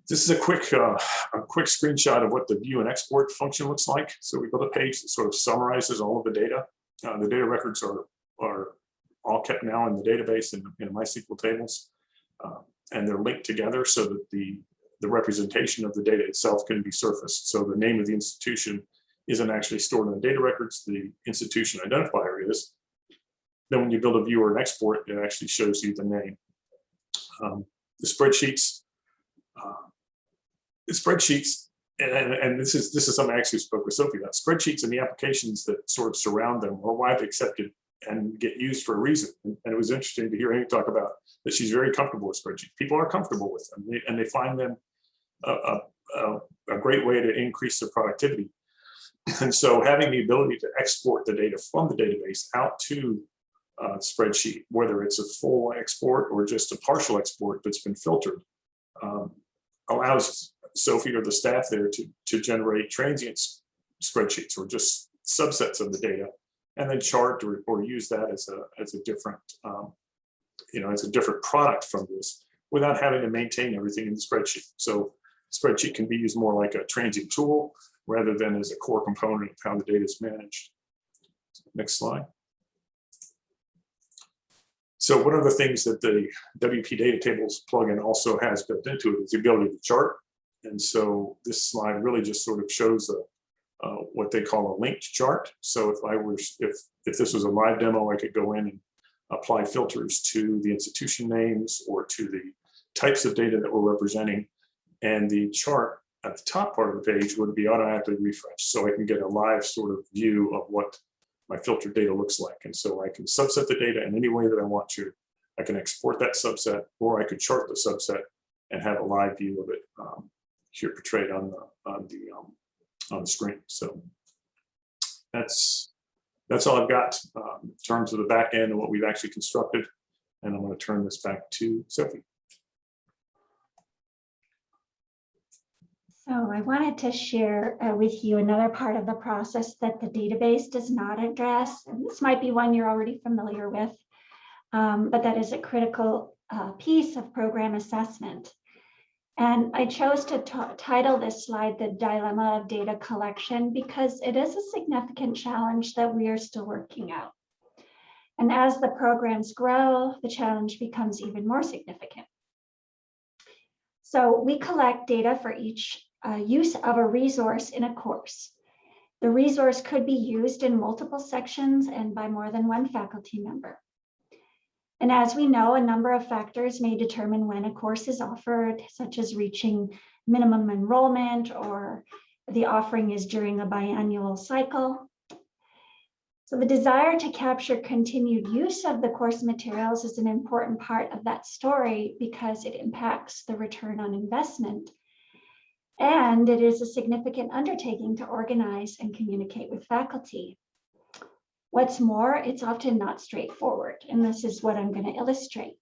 This is a quick, uh, a quick screenshot of what the view and export function looks like. So we built a page that sort of summarizes all of the data. Uh, the data records are, are all kept now in the database in, in MySQL tables. Uh, and they're linked together so that the the representation of the data itself can be surfaced. So the name of the institution isn't actually stored in the data records, the institution identifier is. Then when you build a view or an export, it actually shows you the name. Um, the spreadsheets, uh, spreadsheets, and, and, this is this is something I actually spoke with Sophie about. Spreadsheets and the applications that sort of surround them are widely accepted and get used for a reason. And, and it was interesting to hear Amy talk about that she's very comfortable with spreadsheets. People are comfortable with them, and they find them a, a, a great way to increase their productivity. And so having the ability to export the data from the database out to a spreadsheet, whether it's a full export or just a partial export that's been filtered, um, allows Sophie or the staff there to, to generate transient spreadsheets or just subsets of the data and then chart or, or use that as a, as a different, um, you know, as a different product from this without having to maintain everything in the spreadsheet. So spreadsheet can be used more like a transient tool rather than as a core component of how the data is managed. Next slide. So one of the things that the WP data tables plugin also has built into it is the ability to chart. And so this slide really just sort of shows a, uh, what they call a linked chart. So if I was, if, if this was a live demo, I could go in and apply filters to the institution names or to the types of data that we're representing and the chart at the top part of the page would be automatically refreshed. So I can get a live sort of view of what my filtered data looks like. And so I can subset the data in any way that I want to. I can export that subset, or I could chart the subset and have a live view of it um, here portrayed on the on the um, on the screen. So that's that's all I've got um, in terms of the back end and what we've actually constructed. And I'm going to turn this back to Sophie. So I wanted to share uh, with you another part of the process that the database does not address. And this might be one you're already familiar with, um, but that is a critical uh, piece of program assessment. And I chose to title this slide The Dilemma of Data Collection because it is a significant challenge that we are still working out. And as the programs grow, the challenge becomes even more significant. So we collect data for each uh, use of a resource in a course. The resource could be used in multiple sections and by more than one faculty member. And as we know, a number of factors may determine when a course is offered, such as reaching minimum enrollment or the offering is during a biannual cycle. So the desire to capture continued use of the course materials is an important part of that story because it impacts the return on investment and it is a significant undertaking to organize and communicate with faculty. What's more, it's often not straightforward, and this is what I'm going to illustrate.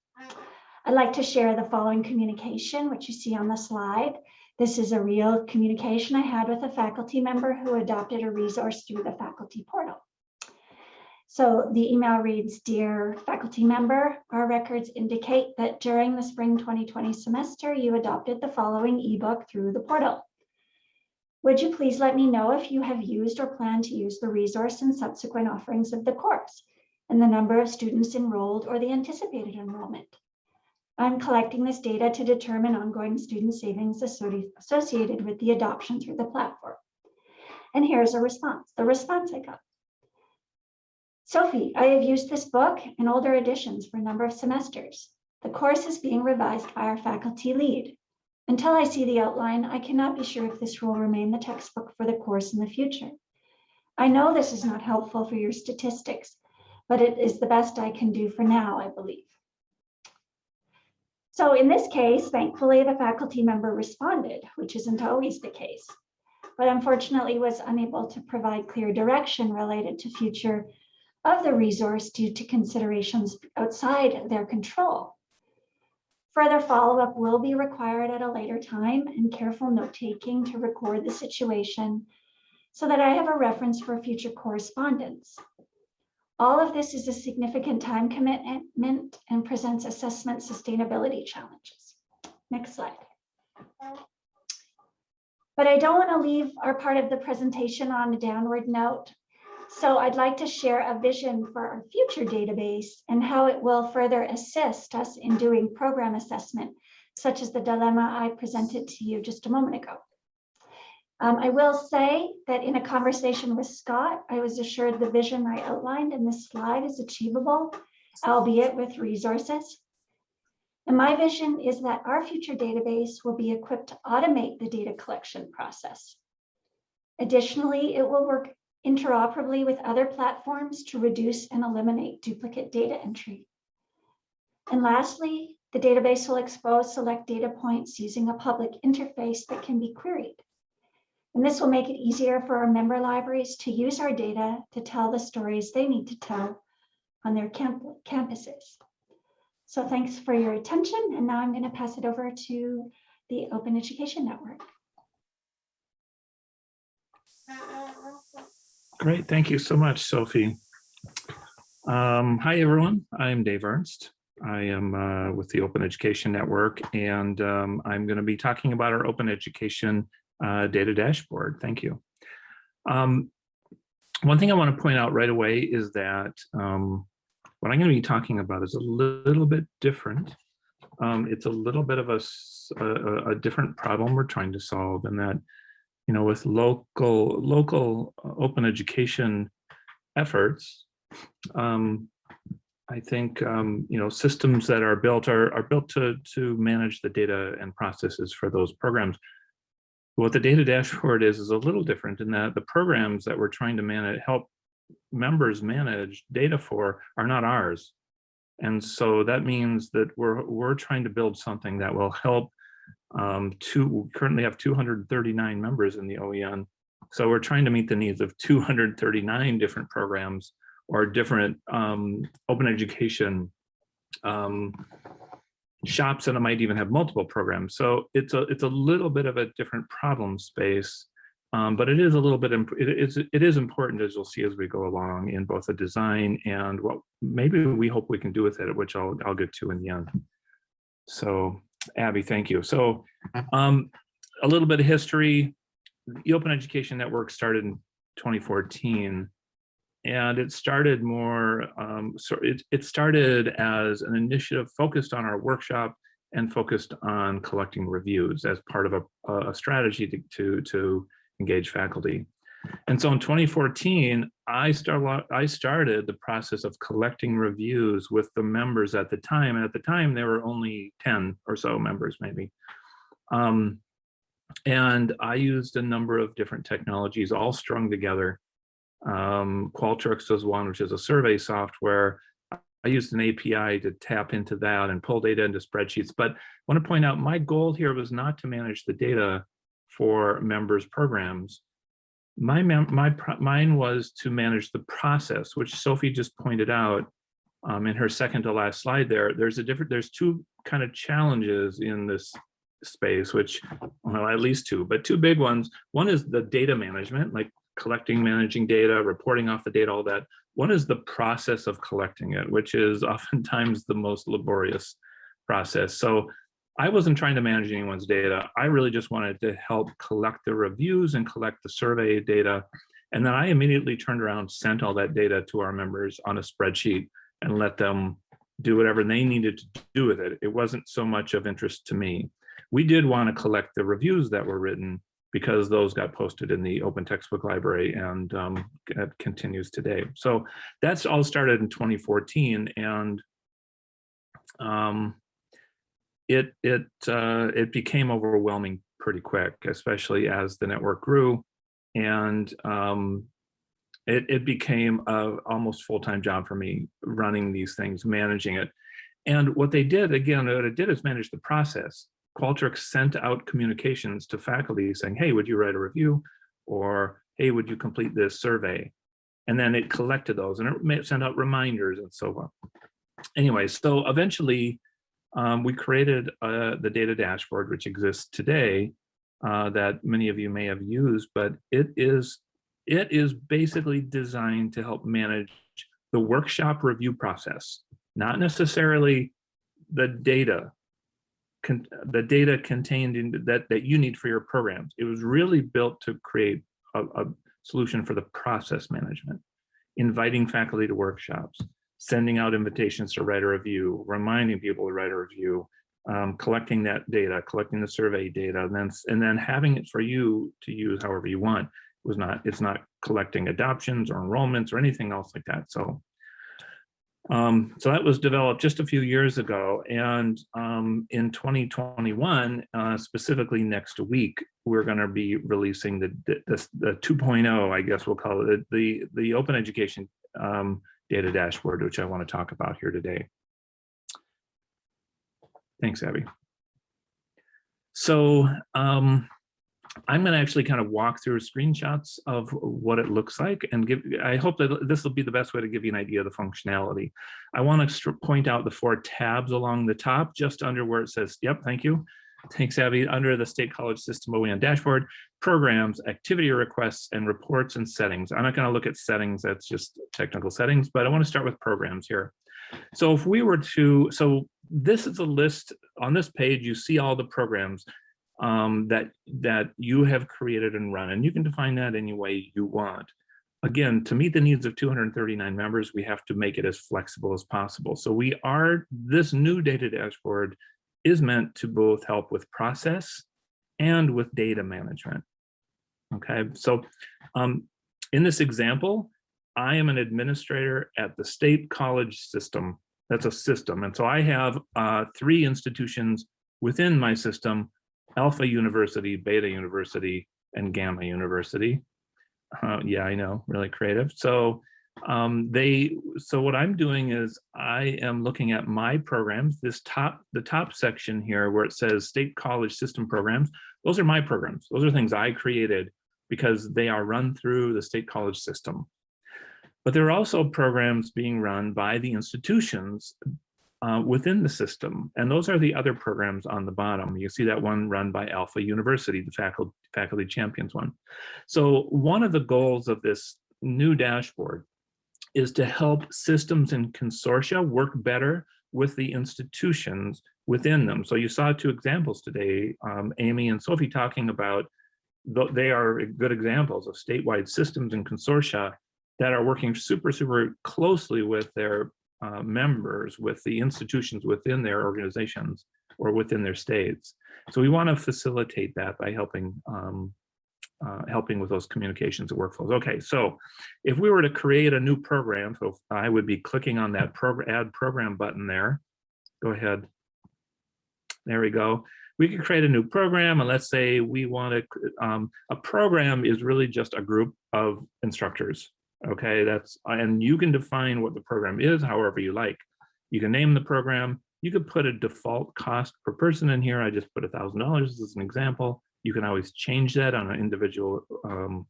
I'd like to share the following communication, which you see on the slide. This is a real communication I had with a faculty member who adopted a resource through the faculty portal. So the email reads, Dear faculty member, our records indicate that during the spring 2020 semester, you adopted the following ebook through the portal. Would you please let me know if you have used or plan to use the resource and subsequent offerings of the course and the number of students enrolled or the anticipated enrollment? I'm collecting this data to determine ongoing student savings associated with the adoption through the platform. And here's a response, the response I got. Sophie, I have used this book and older editions for a number of semesters. The course is being revised by our faculty lead. Until I see the outline, I cannot be sure if this will remain the textbook for the course in the future. I know this is not helpful for your statistics, but it is the best I can do for now, I believe. So in this case, thankfully, the faculty member responded, which isn't always the case, but unfortunately was unable to provide clear direction related to future of the resource due to considerations outside their control. Further follow-up will be required at a later time and careful note-taking to record the situation so that I have a reference for future correspondence. All of this is a significant time commitment and presents assessment sustainability challenges. Next slide. But I don't want to leave our part of the presentation on a downward note. So I'd like to share a vision for our future database and how it will further assist us in doing program assessment, such as the dilemma I presented to you just a moment ago. Um, I will say that in a conversation with Scott, I was assured the vision I outlined in this slide is achievable, albeit with resources. And my vision is that our future database will be equipped to automate the data collection process. Additionally, it will work interoperably with other platforms to reduce and eliminate duplicate data entry. And lastly, the database will expose select data points using a public interface that can be queried. And this will make it easier for our member libraries to use our data to tell the stories they need to tell on their camp campuses. So thanks for your attention. And now I'm going to pass it over to the Open Education Network. Great, thank you so much, Sophie. Um, hi, everyone. I'm Dave Ernst. I am uh, with the Open Education Network, and um, I'm going to be talking about our Open Education uh, data dashboard. Thank you. Um, one thing I want to point out right away is that um, what I'm going to be talking about is a little bit different. Um, it's a little bit of a, a, a different problem we're trying to solve, and that you know, with local local uh, open education efforts, um, I think um, you know systems that are built are are built to to manage the data and processes for those programs. What the data dashboard is is a little different in that the programs that we're trying to manage help members manage data for are not ours. And so that means that we're we're trying to build something that will help um, two, we currently have 239 members in the OEN. So we're trying to meet the needs of 239 different programs or different um, open education um, shops and it might even have multiple programs. So it's a it's a little bit of a different problem space, um, but it is a little bit it is it is important as you'll see as we go along in both the design and what maybe we hope we can do with it, which I'll I'll get to in the end. So Abby, thank you. So um, a little bit of history. The Open Education Network started in 2014 and it started more, um, so it, it started as an initiative focused on our workshop and focused on collecting reviews as part of a, a strategy to, to, to engage faculty. And so in 2014, I, start, I started the process of collecting reviews with the members at the time. And at the time, there were only 10 or so members, maybe. Um, and I used a number of different technologies all strung together. Um, Qualtrics was one, which is a survey software. I used an API to tap into that and pull data into spreadsheets. But I want to point out my goal here was not to manage the data for members programs my, my, mine was to manage the process, which Sophie just pointed out um, in her second to last slide there. There's a different, there's two kind of challenges in this space, which, well, at least two, but two big ones. One is the data management, like collecting, managing data, reporting off the data, all that. One is the process of collecting it, which is [laughs] oftentimes the most laborious process. So I wasn't trying to manage anyone's data. I really just wanted to help collect the reviews and collect the survey data. And then I immediately turned around, sent all that data to our members on a spreadsheet and let them do whatever they needed to do with it. It wasn't so much of interest to me. We did want to collect the reviews that were written because those got posted in the open textbook library and um, it continues today. So that's all started in 2014 and um, it it uh, it became overwhelming pretty quick, especially as the network grew, and um, it it became a almost full time job for me running these things, managing it. And what they did again, what it did is manage the process. Qualtrics sent out communications to faculty saying, "Hey, would you write a review?" or "Hey, would you complete this survey?" And then it collected those and it sent out reminders and so on. Anyway, so eventually um, we created uh, the data dashboard, which exists today, uh, that many of you may have used, but it is it is basically designed to help manage the workshop review process, not necessarily the data, the data contained in that that you need for your programs. It was really built to create a, a solution for the process management, inviting faculty to workshops, sending out invitations to write a review, reminding people to write a review, um, collecting that data, collecting the survey data, and then and then having it for you to use however you want. It was not it's not collecting adoptions or enrollments or anything else like that. So um, so that was developed just a few years ago. And um, in 2021, uh, specifically next week, we're going to be releasing the, the, the 2.0, I guess we'll call it, the, the open education um, data dashboard, which I want to talk about here today. Thanks, Abby. So um, I'm going to actually kind of walk through screenshots of what it looks like and give, I hope that this will be the best way to give you an idea of the functionality. I want to point out the four tabs along the top, just under where it says, yep, thank you. Thanks, Abby. Under the State College System OEN dashboard, programs, activity requests, and reports and settings. I'm not going to look at settings, that's just technical settings, but I want to start with programs here. So if we were to, so this is a list on this page, you see all the programs um, that, that you have created and run, and you can define that any way you want. Again, to meet the needs of 239 members, we have to make it as flexible as possible. So we are, this new data dashboard is meant to both help with process and with data management. Okay, so um, in this example, I am an administrator at the state college system. That's a system. And so I have uh, three institutions within my system, Alpha University, Beta University, and Gamma University. Uh, yeah, I know, really creative. So um, they so what I'm doing is I am looking at my programs, this top, the top section here where it says state college system programs, those are my programs. Those are things I created because they are run through the state college system. But there are also programs being run by the institutions uh, within the system. And those are the other programs on the bottom. You see that one run by Alpha University, the faculty, faculty champions one. So one of the goals of this new dashboard is to help systems and consortia work better with the institutions within them. So you saw two examples today, um, Amy and Sophie talking about, they are good examples of statewide systems and consortia that are working super, super closely with their uh, members, with the institutions within their organizations or within their states. So we want to facilitate that by helping um, uh, helping with those communications and workflows. Okay, so if we were to create a new program, so I would be clicking on that program, add program button there. Go ahead. There we go. We could create a new program and let's say we want to, um, a program is really just a group of instructors. Okay, that's, and you can define what the program is however you like. You can name the program. You could put a default cost per person in here. I just put a $1,000 as an example. You can always change that on an individual um,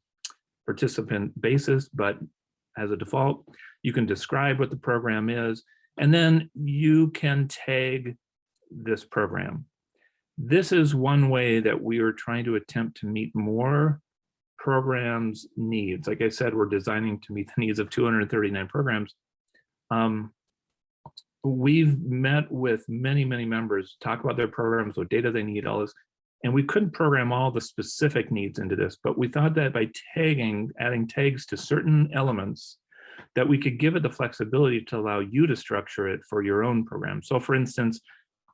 participant basis, but as a default, you can describe what the program is, and then you can tag this program. This is one way that we are trying to attempt to meet more programs needs. Like I said, we're designing to meet the needs of 239 programs. Um, we've met with many, many members, talk about their programs, what data they need, all this. And we couldn't program all the specific needs into this, but we thought that by tagging, adding tags to certain elements, that we could give it the flexibility to allow you to structure it for your own program. So for instance,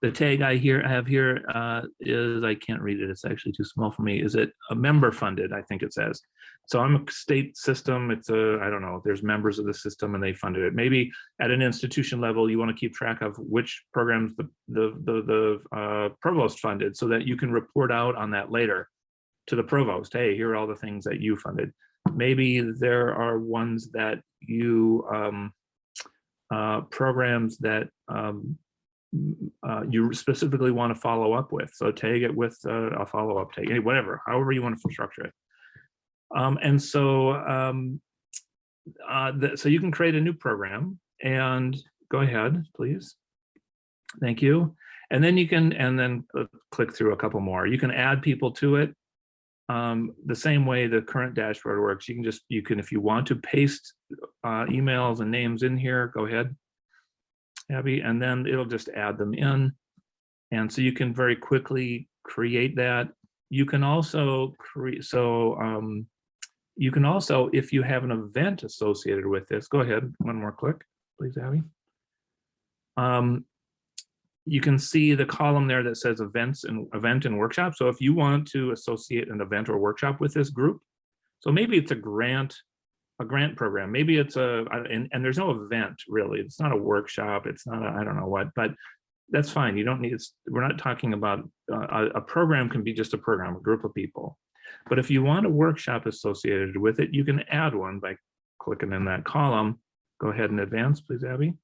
the tag I here I have here uh, is I can't read it. It's actually too small for me. Is it a member funded? I think it says. So I'm a state system. It's a I don't know. There's members of the system and they funded it. Maybe at an institution level, you want to keep track of which programs the the the, the uh, provost funded, so that you can report out on that later to the provost. Hey, here are all the things that you funded. Maybe there are ones that you um, uh, programs that um, uh, you specifically want to follow up with. So tag it with uh, a follow-up tag, whatever, however you want to structure it. Um, and so, um, uh, the, so you can create a new program and go ahead, please. Thank you. And then you can, and then uh, click through a couple more. You can add people to it. Um, the same way the current dashboard works, you can just, you can, if you want to paste uh, emails and names in here, go ahead. Abby, and then it'll just add them in. And so you can very quickly create that. You can also create, so um, you can also, if you have an event associated with this, go ahead, one more click, please, Abby. Um, you can see the column there that says events and event and workshop. So if you want to associate an event or workshop with this group, so maybe it's a grant a grant program. Maybe it's a, and, and there's no event really. It's not a workshop. It's not I don't know what, but that's fine. You don't need, it's, we're not talking about uh, a, a program can be just a program, a group of people. But if you want a workshop associated with it, you can add one by clicking in that column. Go ahead and advance, please, Abby.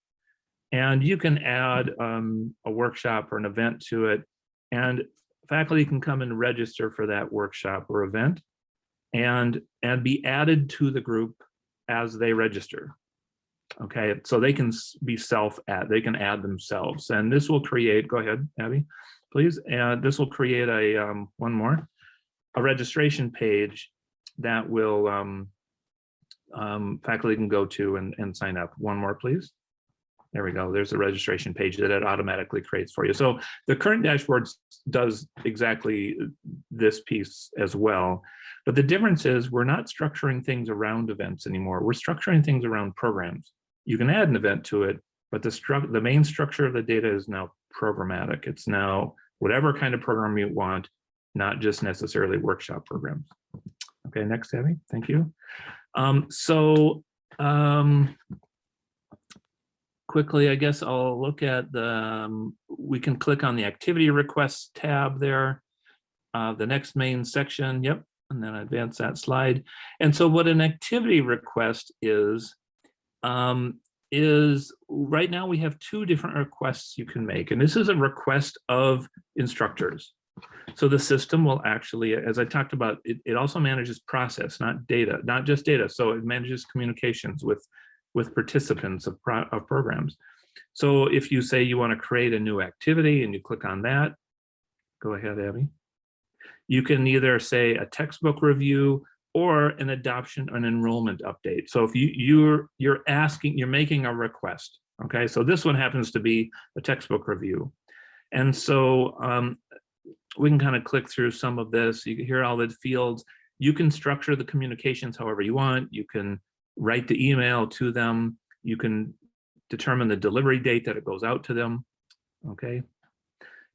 And you can add um, a workshop or an event to it. And faculty can come and register for that workshop or event and and be added to the group as they register. Okay so they can be self add they can add themselves and this will create go ahead abby please and this will create a um, one more a registration page that will um, um, faculty can go to and, and sign up. One more please there we go. There's a registration page that it automatically creates for you. So the current dashboard does exactly this piece as well. But the difference is we're not structuring things around events anymore. We're structuring things around programs. You can add an event to it, but the, the main structure of the data is now programmatic. It's now whatever kind of program you want, not just necessarily workshop programs. Okay, next, Abby, thank you. Um, so um, quickly, I guess I'll look at the, um, we can click on the activity requests tab there. Uh, the next main section, yep, and then advance that slide. And so what an activity request is, um, is right now we have two different requests you can make. And this is a request of instructors. So the system will actually, as I talked about, it, it also manages process, not data, not just data. So it manages communications with with participants of, of programs. So if you say you want to create a new activity and you click on that, go ahead, Abby. You can either say a textbook review or an adoption an enrollment update. So if you you're you're asking, you're making a request. Okay, so this one happens to be a textbook review. And so um, we can kind of click through some of this. You can hear all the fields. You can structure the communications however you want. You can write the email to them. You can determine the delivery date that it goes out to them. Okay.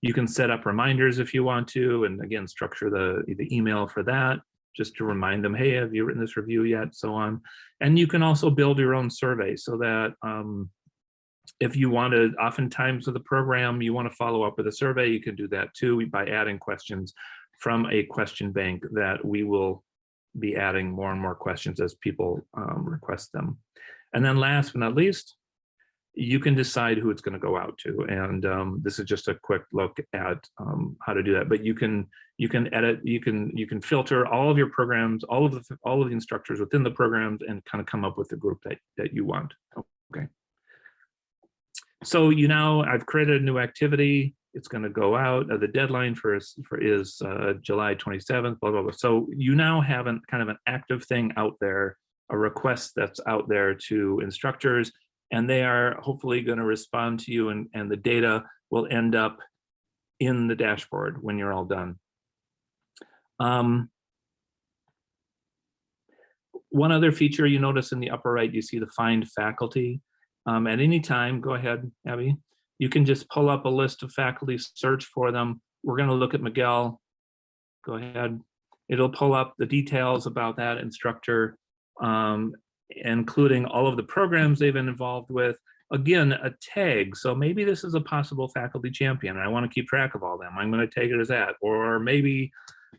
You can set up reminders if you want to, and again, structure the, the email for that, just to remind them, hey, have you written this review yet? So on. And you can also build your own survey so that um, if you wanted, oftentimes with the program, you want to follow up with a survey, you can do that too by adding questions from a question bank that we will be adding more and more questions as people um, request them. And then last but not least, you can decide who it's going to go out to. And um, this is just a quick look at um, how to do that. But you can you can edit, you can you can filter all of your programs, all of the all of the instructors within the programs, and kind of come up with the group that that you want. Okay. So you now I've created a new activity. It's going to go out. Uh, the deadline for is, for is uh, July 27th. Blah blah blah. So you now have an kind of an active thing out there, a request that's out there to instructors, and they are hopefully going to respond to you, and and the data will end up in the dashboard when you're all done. Um, one other feature you notice in the upper right, you see the find faculty. Um, at any time, go ahead, Abby. You can just pull up a list of faculty, search for them. We're going to look at Miguel. Go ahead. It'll pull up the details about that instructor, um, including all of the programs they've been involved with. Again, a tag. So maybe this is a possible faculty champion. I want to keep track of all them. I'm going to take it as that. Or maybe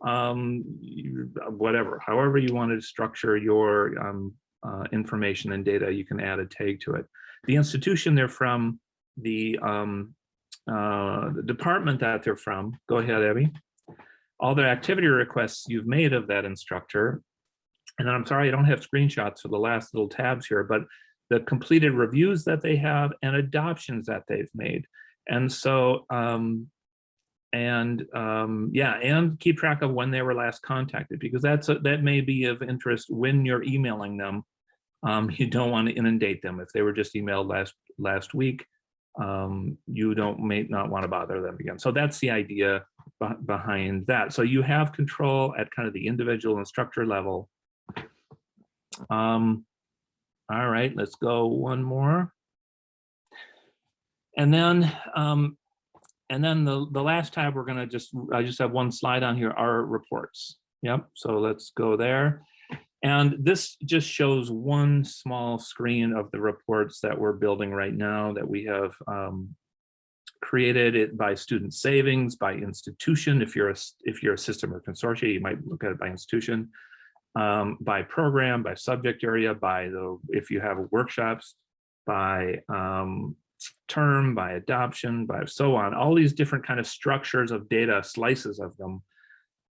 um, whatever, however you want to structure your um, uh, information and data, you can add a tag to it. The institution they're from, the, um, uh, the department that they're from, go ahead, Abby. All the activity requests you've made of that instructor. And I'm sorry, I don't have screenshots for the last little tabs here, but the completed reviews that they have and adoptions that they've made. And so um, and um, yeah, and keep track of when they were last contacted because that's a, that may be of interest when you're emailing them. Um, [laughs] you don't want to inundate them if they were just emailed last last week. Um, you don't may not want to bother them again. So that's the idea behind that. So you have control at kind of the individual instructor level. Um, all right, let's go one more. And then um, and then the, the last tab, we're gonna just, I just have one slide on here, our reports. Yep, so let's go there. And this just shows one small screen of the reports that we're building right now that we have um, created it by student savings, by institution. If you're a, if you're a system or consortia, you might look at it by institution, um, by program, by subject area, by the, if you have workshops, by um, term, by adoption, by so on, all these different kind of structures of data, slices of them,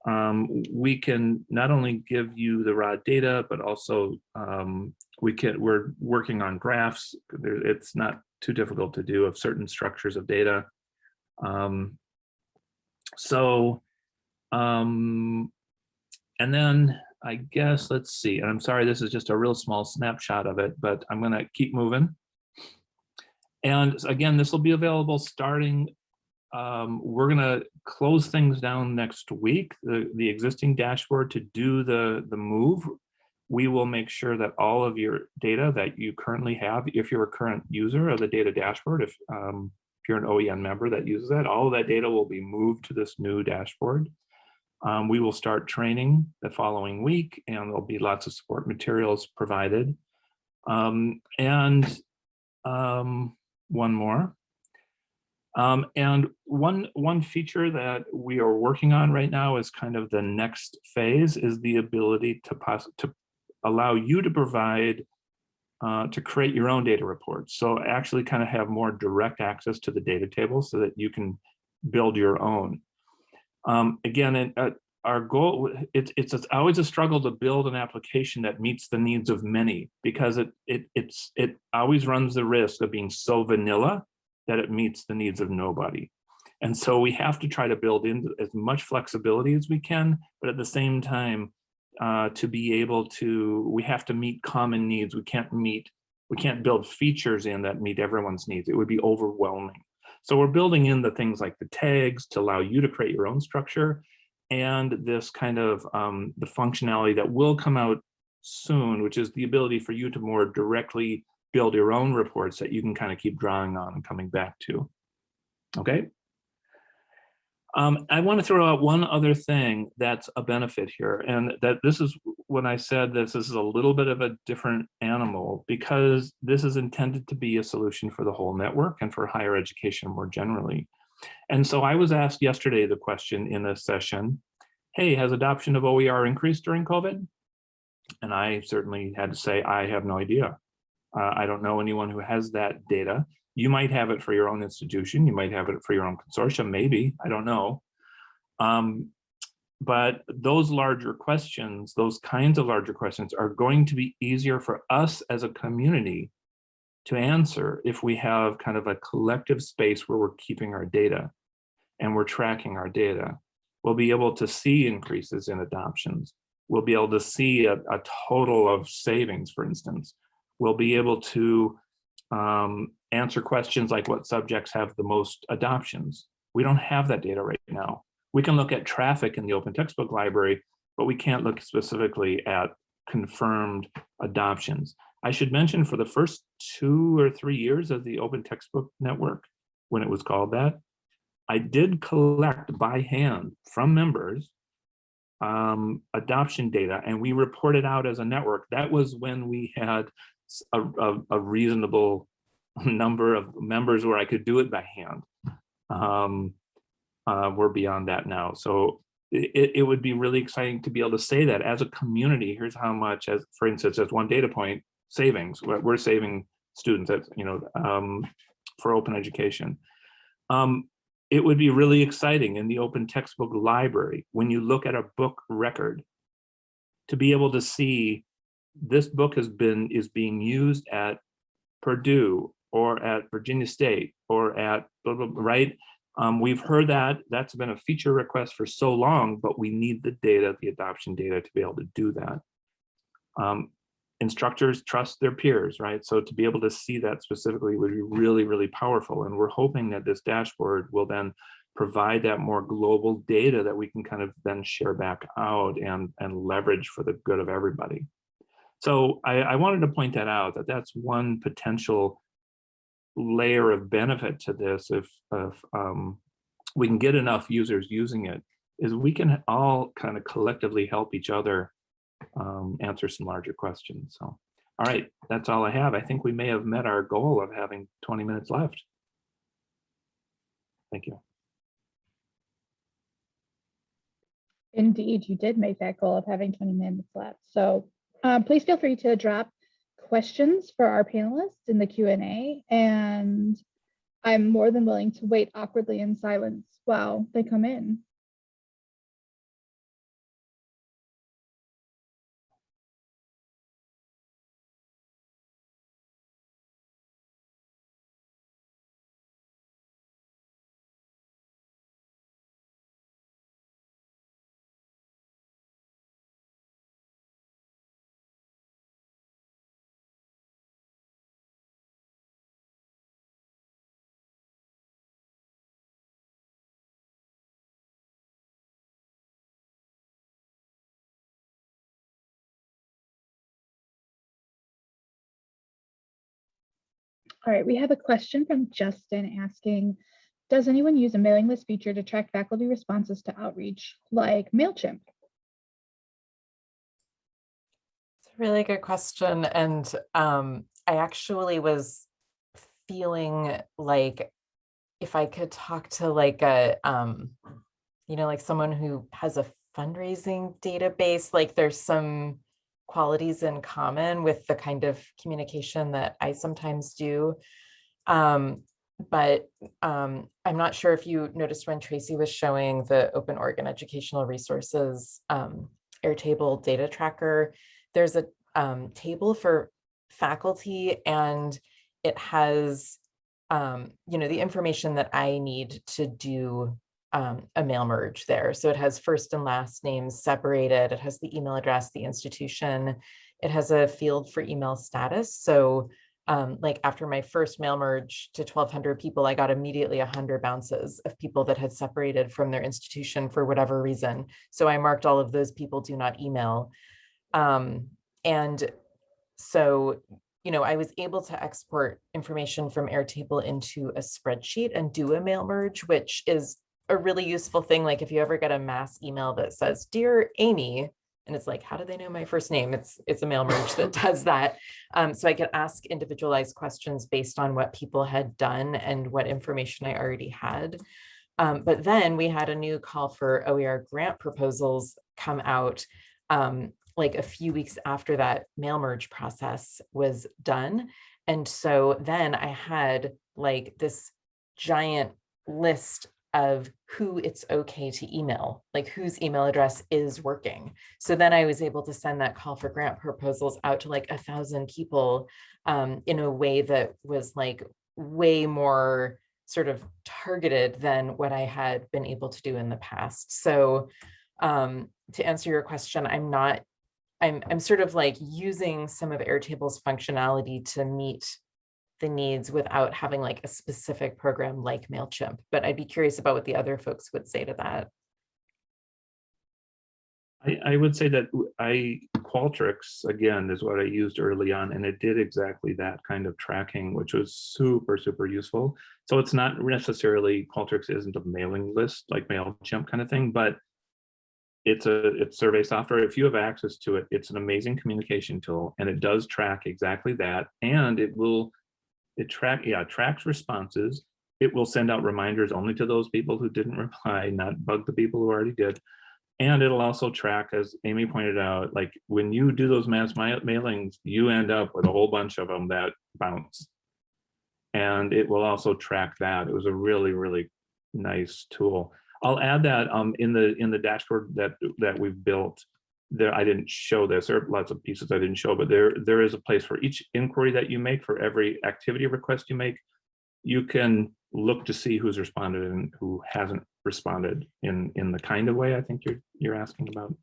um, we can not only give you the raw data, but also um, we can, we're working on graphs. It's not too difficult to do of certain structures of data. Um, so, um, and then I guess, let's see, and I'm sorry, this is just a real small snapshot of it, but I'm gonna keep moving. And again, this will be available starting, um, we're gonna close things down next week, the, the existing dashboard to do the, the move. We will make sure that all of your data that you currently have, if you're a current user of the data dashboard, if, um, if you're an OEN member that uses that, all of that data will be moved to this new dashboard. Um, we will start training the following week and there'll be lots of support materials provided. Um, and um, one more. Um, and one, one feature that we are working on right now is kind of the next phase is the ability to, to allow you to provide, uh, to create your own data reports. So actually kind of have more direct access to the data table so that you can build your own. Um, again, it, uh, our goal, it, it's, it's always a struggle to build an application that meets the needs of many because it, it, it's, it always runs the risk of being so vanilla that it meets the needs of nobody. And so we have to try to build in as much flexibility as we can, but at the same time, uh, to be able to, we have to meet common needs. We can't meet, we can't build features in that meet everyone's needs. It would be overwhelming. So we're building in the things like the tags to allow you to create your own structure and this kind of um, the functionality that will come out soon, which is the ability for you to more directly build your own reports that you can kind of keep drawing on and coming back to. Okay. Um, I want to throw out one other thing that's a benefit here, and that this is when I said this, this is a little bit of a different animal because this is intended to be a solution for the whole network and for higher education more generally. And so I was asked yesterday the question in a session, hey, has adoption of OER increased during COVID? And I certainly had to say, I have no idea. Uh, I don't know anyone who has that data. You might have it for your own institution. You might have it for your own consortium, maybe, I don't know. Um, but those larger questions, those kinds of larger questions are going to be easier for us as a community to answer if we have kind of a collective space where we're keeping our data. and we're tracking our data, we'll be able to see increases in adoptions. We'll be able to see a, a total of savings, for instance. We'll be able to um, answer questions like what subjects have the most adoptions. We don't have that data right now. We can look at traffic in the open textbook library, but we can't look specifically at confirmed adoptions. I should mention for the first two or three years of the open textbook network, when it was called that, I did collect by hand from members um, adoption data and we reported out as a network. That was when we had a, a, a reasonable number of members where I could do it by hand. Um, uh, we're beyond that now. So it, it would be really exciting to be able to say that as a community, here's how much, as for instance, as one data point, savings, we're, saving students that, you know, um, for open education. Um, it would be really exciting in the open textbook library when you look at a book record to be able to see this book has been is being used at Purdue or at Virginia State or at blah, blah, blah, right um, we've heard that that's been a feature request for so long, but we need the data, the adoption data to be able to do that. Um, instructors trust their peers, right? So to be able to see that specifically would be really, really powerful. And we're hoping that this dashboard will then provide that more global data that we can kind of then share back out and, and leverage for the good of everybody. So I, I wanted to point that out, that that's one potential layer of benefit to this if, if um, we can get enough users using it is we can all kind of collectively help each other um, answer some larger questions. So, all right, that's all I have. I think we may have met our goal of having 20 minutes left. Thank you. Indeed, you did make that goal of having 20 minutes left. So um, please feel free to drop questions for our panelists in the Q&A and I'm more than willing to wait awkwardly in silence while they come in. All right, we have a question from Justin asking, does anyone use a mailing list feature to track faculty responses to outreach like MailChimp? It's a really good question. And um, I actually was feeling like if I could talk to like a, um, you know, like someone who has a fundraising database, like there's some qualities in common with the kind of communication that I sometimes do. Um, but um, I'm not sure if you noticed when Tracy was showing the Open Oregon Educational Resources um, Airtable data tracker, there's a um, table for faculty and it has, um, you know, the information that I need to do um, a mail merge there. So it has first and last names separated. It has the email address, the institution. It has a field for email status. So um, like after my first mail merge to 1200 people, I got immediately 100 bounces of people that had separated from their institution for whatever reason. So I marked all of those people do not email. Um, and so, you know, I was able to export information from Airtable into a spreadsheet and do a mail merge, which is a really useful thing. Like if you ever get a mass email that says, dear Amy, and it's like, how do they know my first name? It's it's a mail merge that [laughs] does that. Um, so I could ask individualized questions based on what people had done and what information I already had. Um, but then we had a new call for OER grant proposals come out um, like a few weeks after that mail merge process was done. And so then I had like this giant list of who it's okay to email, like whose email address is working. So then I was able to send that call for grant proposals out to like a thousand people um, in a way that was like way more sort of targeted than what I had been able to do in the past. So um, to answer your question, I'm not, I'm, I'm sort of like using some of Airtable's functionality to meet the needs without having like a specific program like MailChimp, but I'd be curious about what the other folks would say to that. I, I would say that I Qualtrics, again, is what I used early on, and it did exactly that kind of tracking, which was super, super useful. So it's not necessarily, Qualtrics isn't a mailing list like MailChimp kind of thing, but it's a, it's survey software. If you have access to it, it's an amazing communication tool, and it does track exactly that, and it will, it track, yeah, tracks responses. It will send out reminders only to those people who didn't reply, not bug the people who already did. And it'll also track, as Amy pointed out, like when you do those mass ma- mailings, you end up with a whole bunch of them that bounce. And it will also track that. It was a really, really nice tool. I'll add that um, in the in the dashboard that that we've built. There, I didn't show this. There are lots of pieces I didn't show, but there there is a place for each inquiry that you make for every activity request you make. You can look to see who's responded and who hasn't responded in in the kind of way I think you're you're asking about.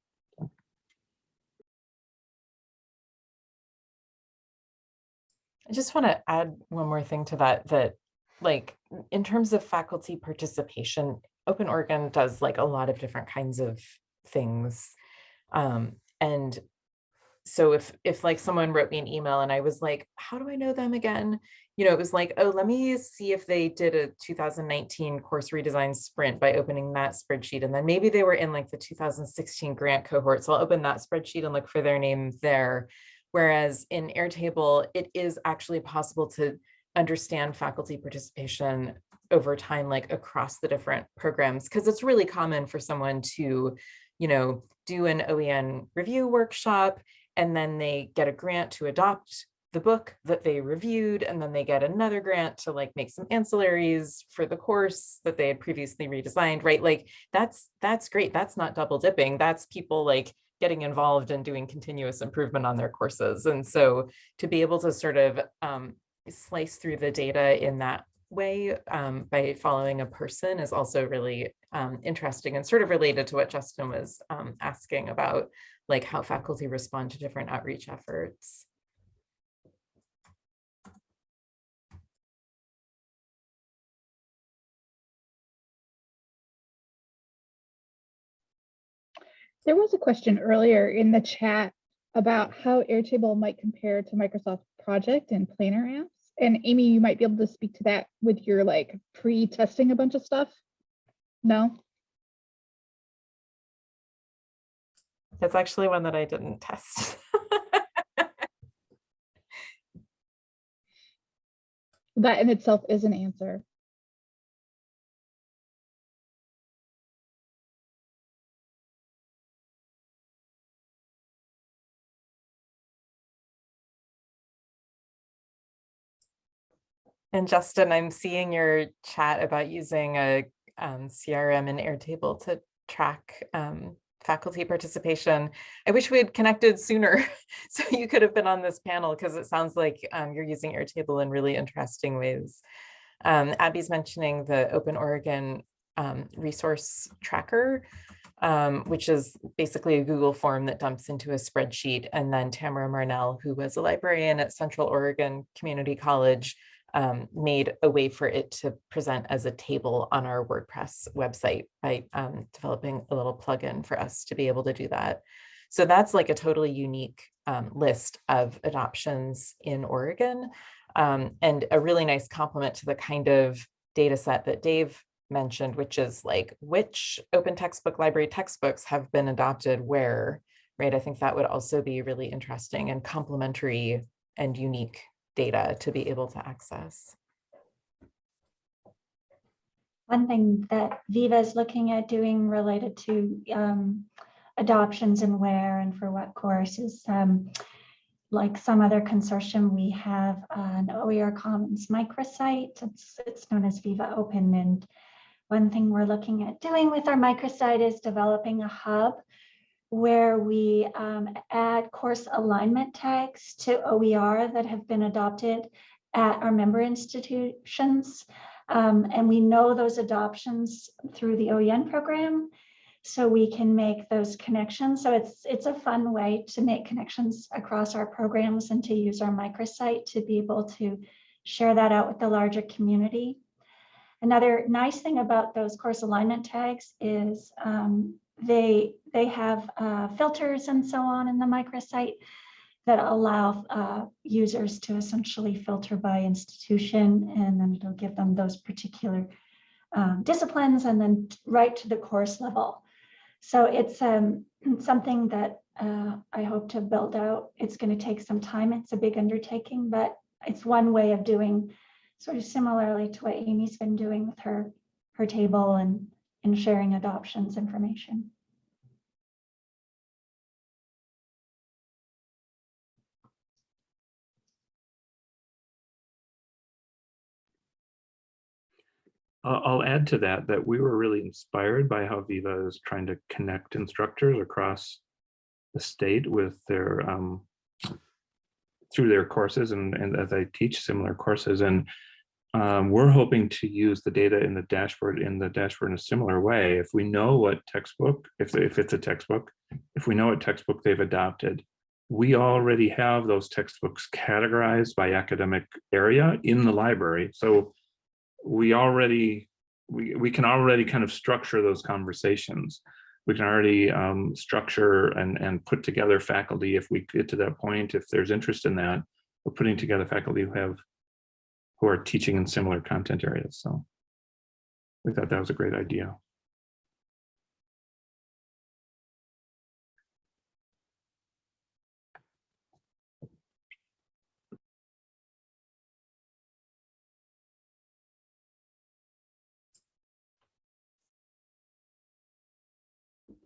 I just want to add one more thing to that, that like in terms of faculty participation, Open Oregon does like a lot of different kinds of things. Um, and so if if like someone wrote me an email and I was like, how do I know them again? You know, it was like, oh, let me see if they did a 2019 course redesign sprint by opening that spreadsheet. And then maybe they were in like the 2016 grant cohort. So I'll open that spreadsheet and look for their name there. Whereas in Airtable, it is actually possible to understand faculty participation over time, like across the different programs, because it's really common for someone to, you know, do an OEN review workshop, and then they get a grant to adopt the book that they reviewed, and then they get another grant to like make some ancillaries for the course that they had previously redesigned, right? Like that's that's great. That's not double dipping. That's people like getting involved and doing continuous improvement on their courses. And so to be able to sort of um, slice through the data in that way um, by following a person is also really um, interesting and sort of related to what Justin was um, asking about, like how faculty respond to different outreach efforts. There was a question earlier in the chat about how Airtable might compare to Microsoft Project and Planner apps. And Amy, you might be able to speak to that with your like pre-testing a bunch of stuff. No? That's actually one that I didn't test. [laughs] That in itself is an answer. And Justin, I'm seeing your chat about using a um, CRM and Airtable to track um, faculty participation. I wish we had connected sooner [laughs] so you could have been on this panel because it sounds like um, you're using Airtable in really interesting ways. Um, Abby's mentioning the Open Oregon um, resource tracker, um, which is basically a Google form that dumps into a spreadsheet. And then Tamara Marnell, who was a librarian at Central Oregon Community College, um, made a way for it to present as a table on our WordPress website by um, developing a little plugin for us to be able to do that. So that's like a totally unique um, list of adoptions in Oregon um, and a really nice complement to the kind of data set that Dave mentioned, which is like which open textbook library textbooks have been adopted where, right? I think that would also be really interesting and complementary and unique data to be able to access. One thing that Viva is looking at doing related to um, adoptions and where and for what courses, um, like some other consortium, we have an OER Commons microsite. It's, it's known as Viva Open. And one thing we're looking at doing with our microsite is developing a hub where we um, add course alignment tags to OER that have been adopted at our member institutions. Um, and we know those adoptions through the OEN program. So we can make those connections. So it's it's a fun way to make connections across our programs and to use our microsite to be able to share that out with the larger community. Another nice thing about those course alignment tags is um, they they have uh, filters and so on in the microsite that allow uh, users to essentially filter by institution and then it'll give them those particular um, disciplines and then right to the course level. So it's um, [clears throat] something that uh, I hope to build out. It's going to take some time. It's a big undertaking, but it's one way of doing sort of similarly to what Amy's been doing with her her table and and sharing adoptions information. I'll add to that, that we were really inspired by how Viva is trying to connect instructors across the state with their, um, through their courses and, and as I teach similar courses. And um, we're hoping to use the data in the dashboard in the dashboard in a similar way. If we know what textbook, if, if it's a textbook, if we know what textbook they've adopted, we already have those textbooks categorized by academic area in the library. So we already, we, we can already kind of structure those conversations. We can already um, structure and, and put together faculty if we get to that point, if there's interest in that, we're putting together faculty who have, who are teaching in similar content areas. So we thought that was a great idea.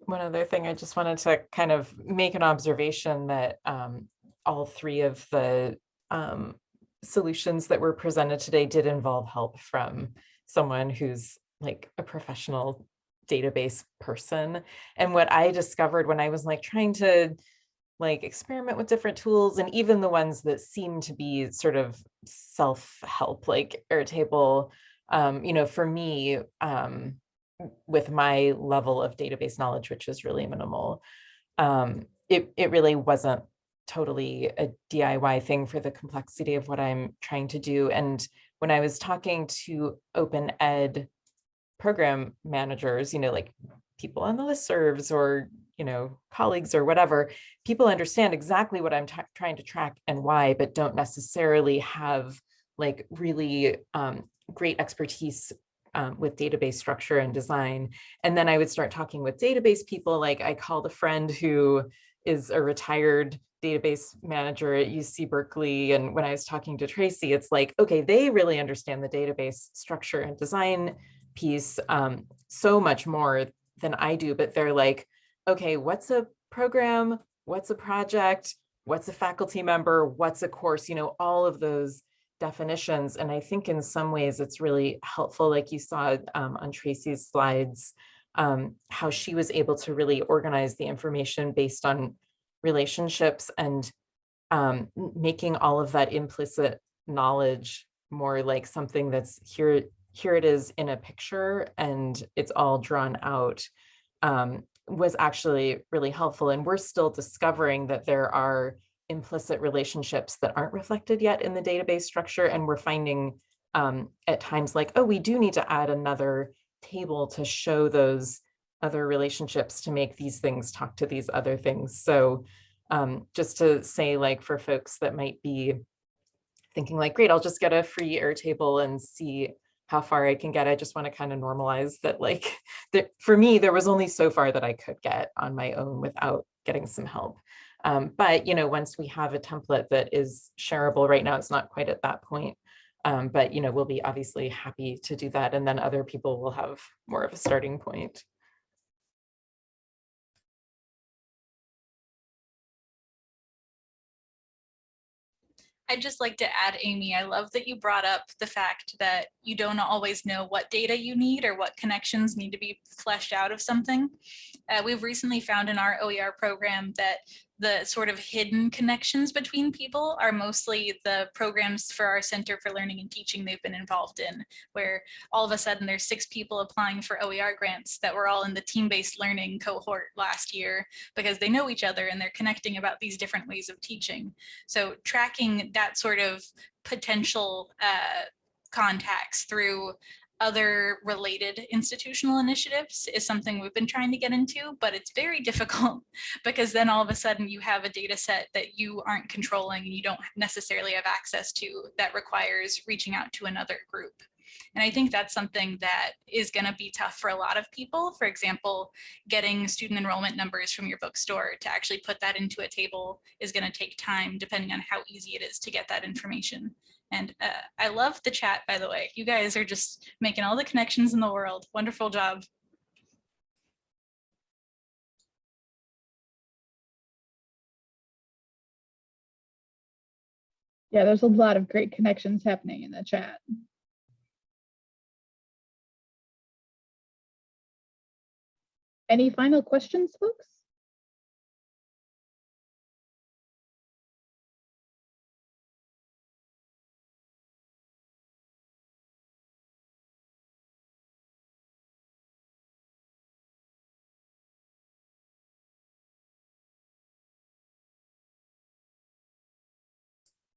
one other thing, I just wanted to kind of make an observation that um, all three of the um, solutions that were presented today did involve help from someone who's like a professional database person. And what I discovered when I was like trying to like experiment with different tools and even the ones that seem to be sort of self-help like Airtable, um, you know, for me, um, with my level of database knowledge, which is really minimal, um, it, it really wasn't totally a DIY thing for the complexity of what I'm trying to do. And when I was talking to open ed program managers, you know, like people on the listservs or, you know, colleagues or whatever, people understand exactly what I'm trying to track and why, but don't necessarily have like really um, great expertise um, with database structure and design. And then I would start talking with database people, like I called a friend who is a retired database manager at UC Berkeley. And when I was talking to Tracy, it's like, okay, they really understand the database structure and design piece um, so much more than I do, but they're like, okay, what's a program? What's a project? What's a faculty member? What's a course? You know, all of those definitions. And I think in some ways it's really helpful, like you saw um, on Tracy's slides, um, how she was able to really organize the information based on relationships and um, making all of that implicit knowledge more like something that's here, here it is in a picture and it's all drawn out um, was actually really helpful. And we're still discovering that there are implicit relationships that aren't reflected yet in the database structure. And we're finding um, at times like, oh, we do need to add another table to show those other relationships to make these things talk to these other things. So um, just to say like for folks that might be thinking like, great, I'll just get a free Airtable and see how far I can get. I just want to kind of normalize that like, [laughs] that for me, there was only so far that I could get on my own without getting some help. Um, but, you know, once we have a template that is shareable right now, it's not quite at that point. Um, but, you know, we'll be obviously happy to do that. And then other people will have more of a starting point. I'd just like to add, Amy, I love that you brought up the fact that you don't always know what data you need or what connections need to be fleshed out of something. Uh, we've recently found in our OER program that the sort of hidden connections between people are mostly the programs for our Center for Learning and Teaching they've been involved in, where all of a sudden there's six people applying for OER grants that were all in the team-based learning cohort last year because they know each other and they're connecting about these different ways of teaching. So tracking that sort of potential uh, contacts through other related institutional initiatives is something we've been trying to get into, but it's very [laughs] difficult because then all of a sudden you have a data set that you aren't controlling and you don't necessarily have access to that requires reaching out to another group. And I think that's something that is going to be tough for a lot of people. For example, getting student enrollment numbers from your bookstore to actually put that into a table is going to take time depending on how easy it is to get that information. And uh, I love the chat, by the way. You guys are just making all the connections in the world. Wonderful job. Yeah, there's a lot of great connections happening in the chat. Any final questions, folks?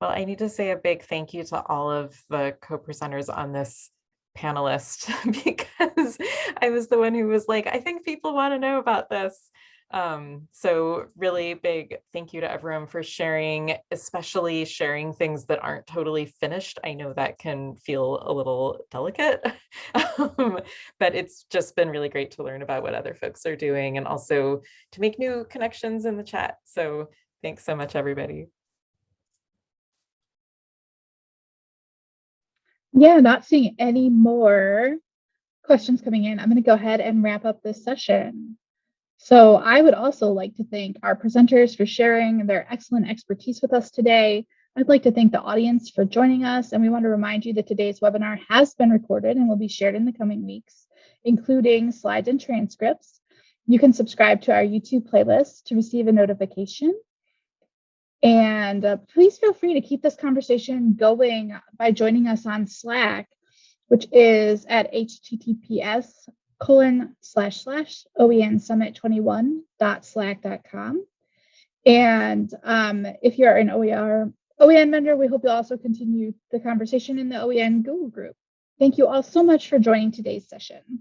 Well, I need to say a big thank you to all of the co-presenters on this panelist [laughs] because I was the one who was like, I think people want to know about this. Um, so really big thank you to everyone for sharing, especially sharing things that aren't totally finished. I know that can feel a little delicate, [laughs] um, but it's just been really great to learn about what other folks are doing and also to make new connections in the chat. So thanks so much, everybody. Yeah, not seeing any more questions coming in. I'm going to go ahead and wrap up this session. So I would also like to thank our presenters for sharing their excellent expertise with us today. I'd like to thank the audience for joining us, and we want to remind you that today's webinar has been recorded and will be shared in the coming weeks, including slides and transcripts. You can subscribe to our YouTube playlist to receive a notification. And uh, please feel free to keep this conversation going by joining us on Slack, which is at https colon slash slash OEN summit 21.slack.com. And um, if you're an OER OEN member, we hope you'll also continue the conversation in the OEN Google group. Thank you all so much for joining today's session.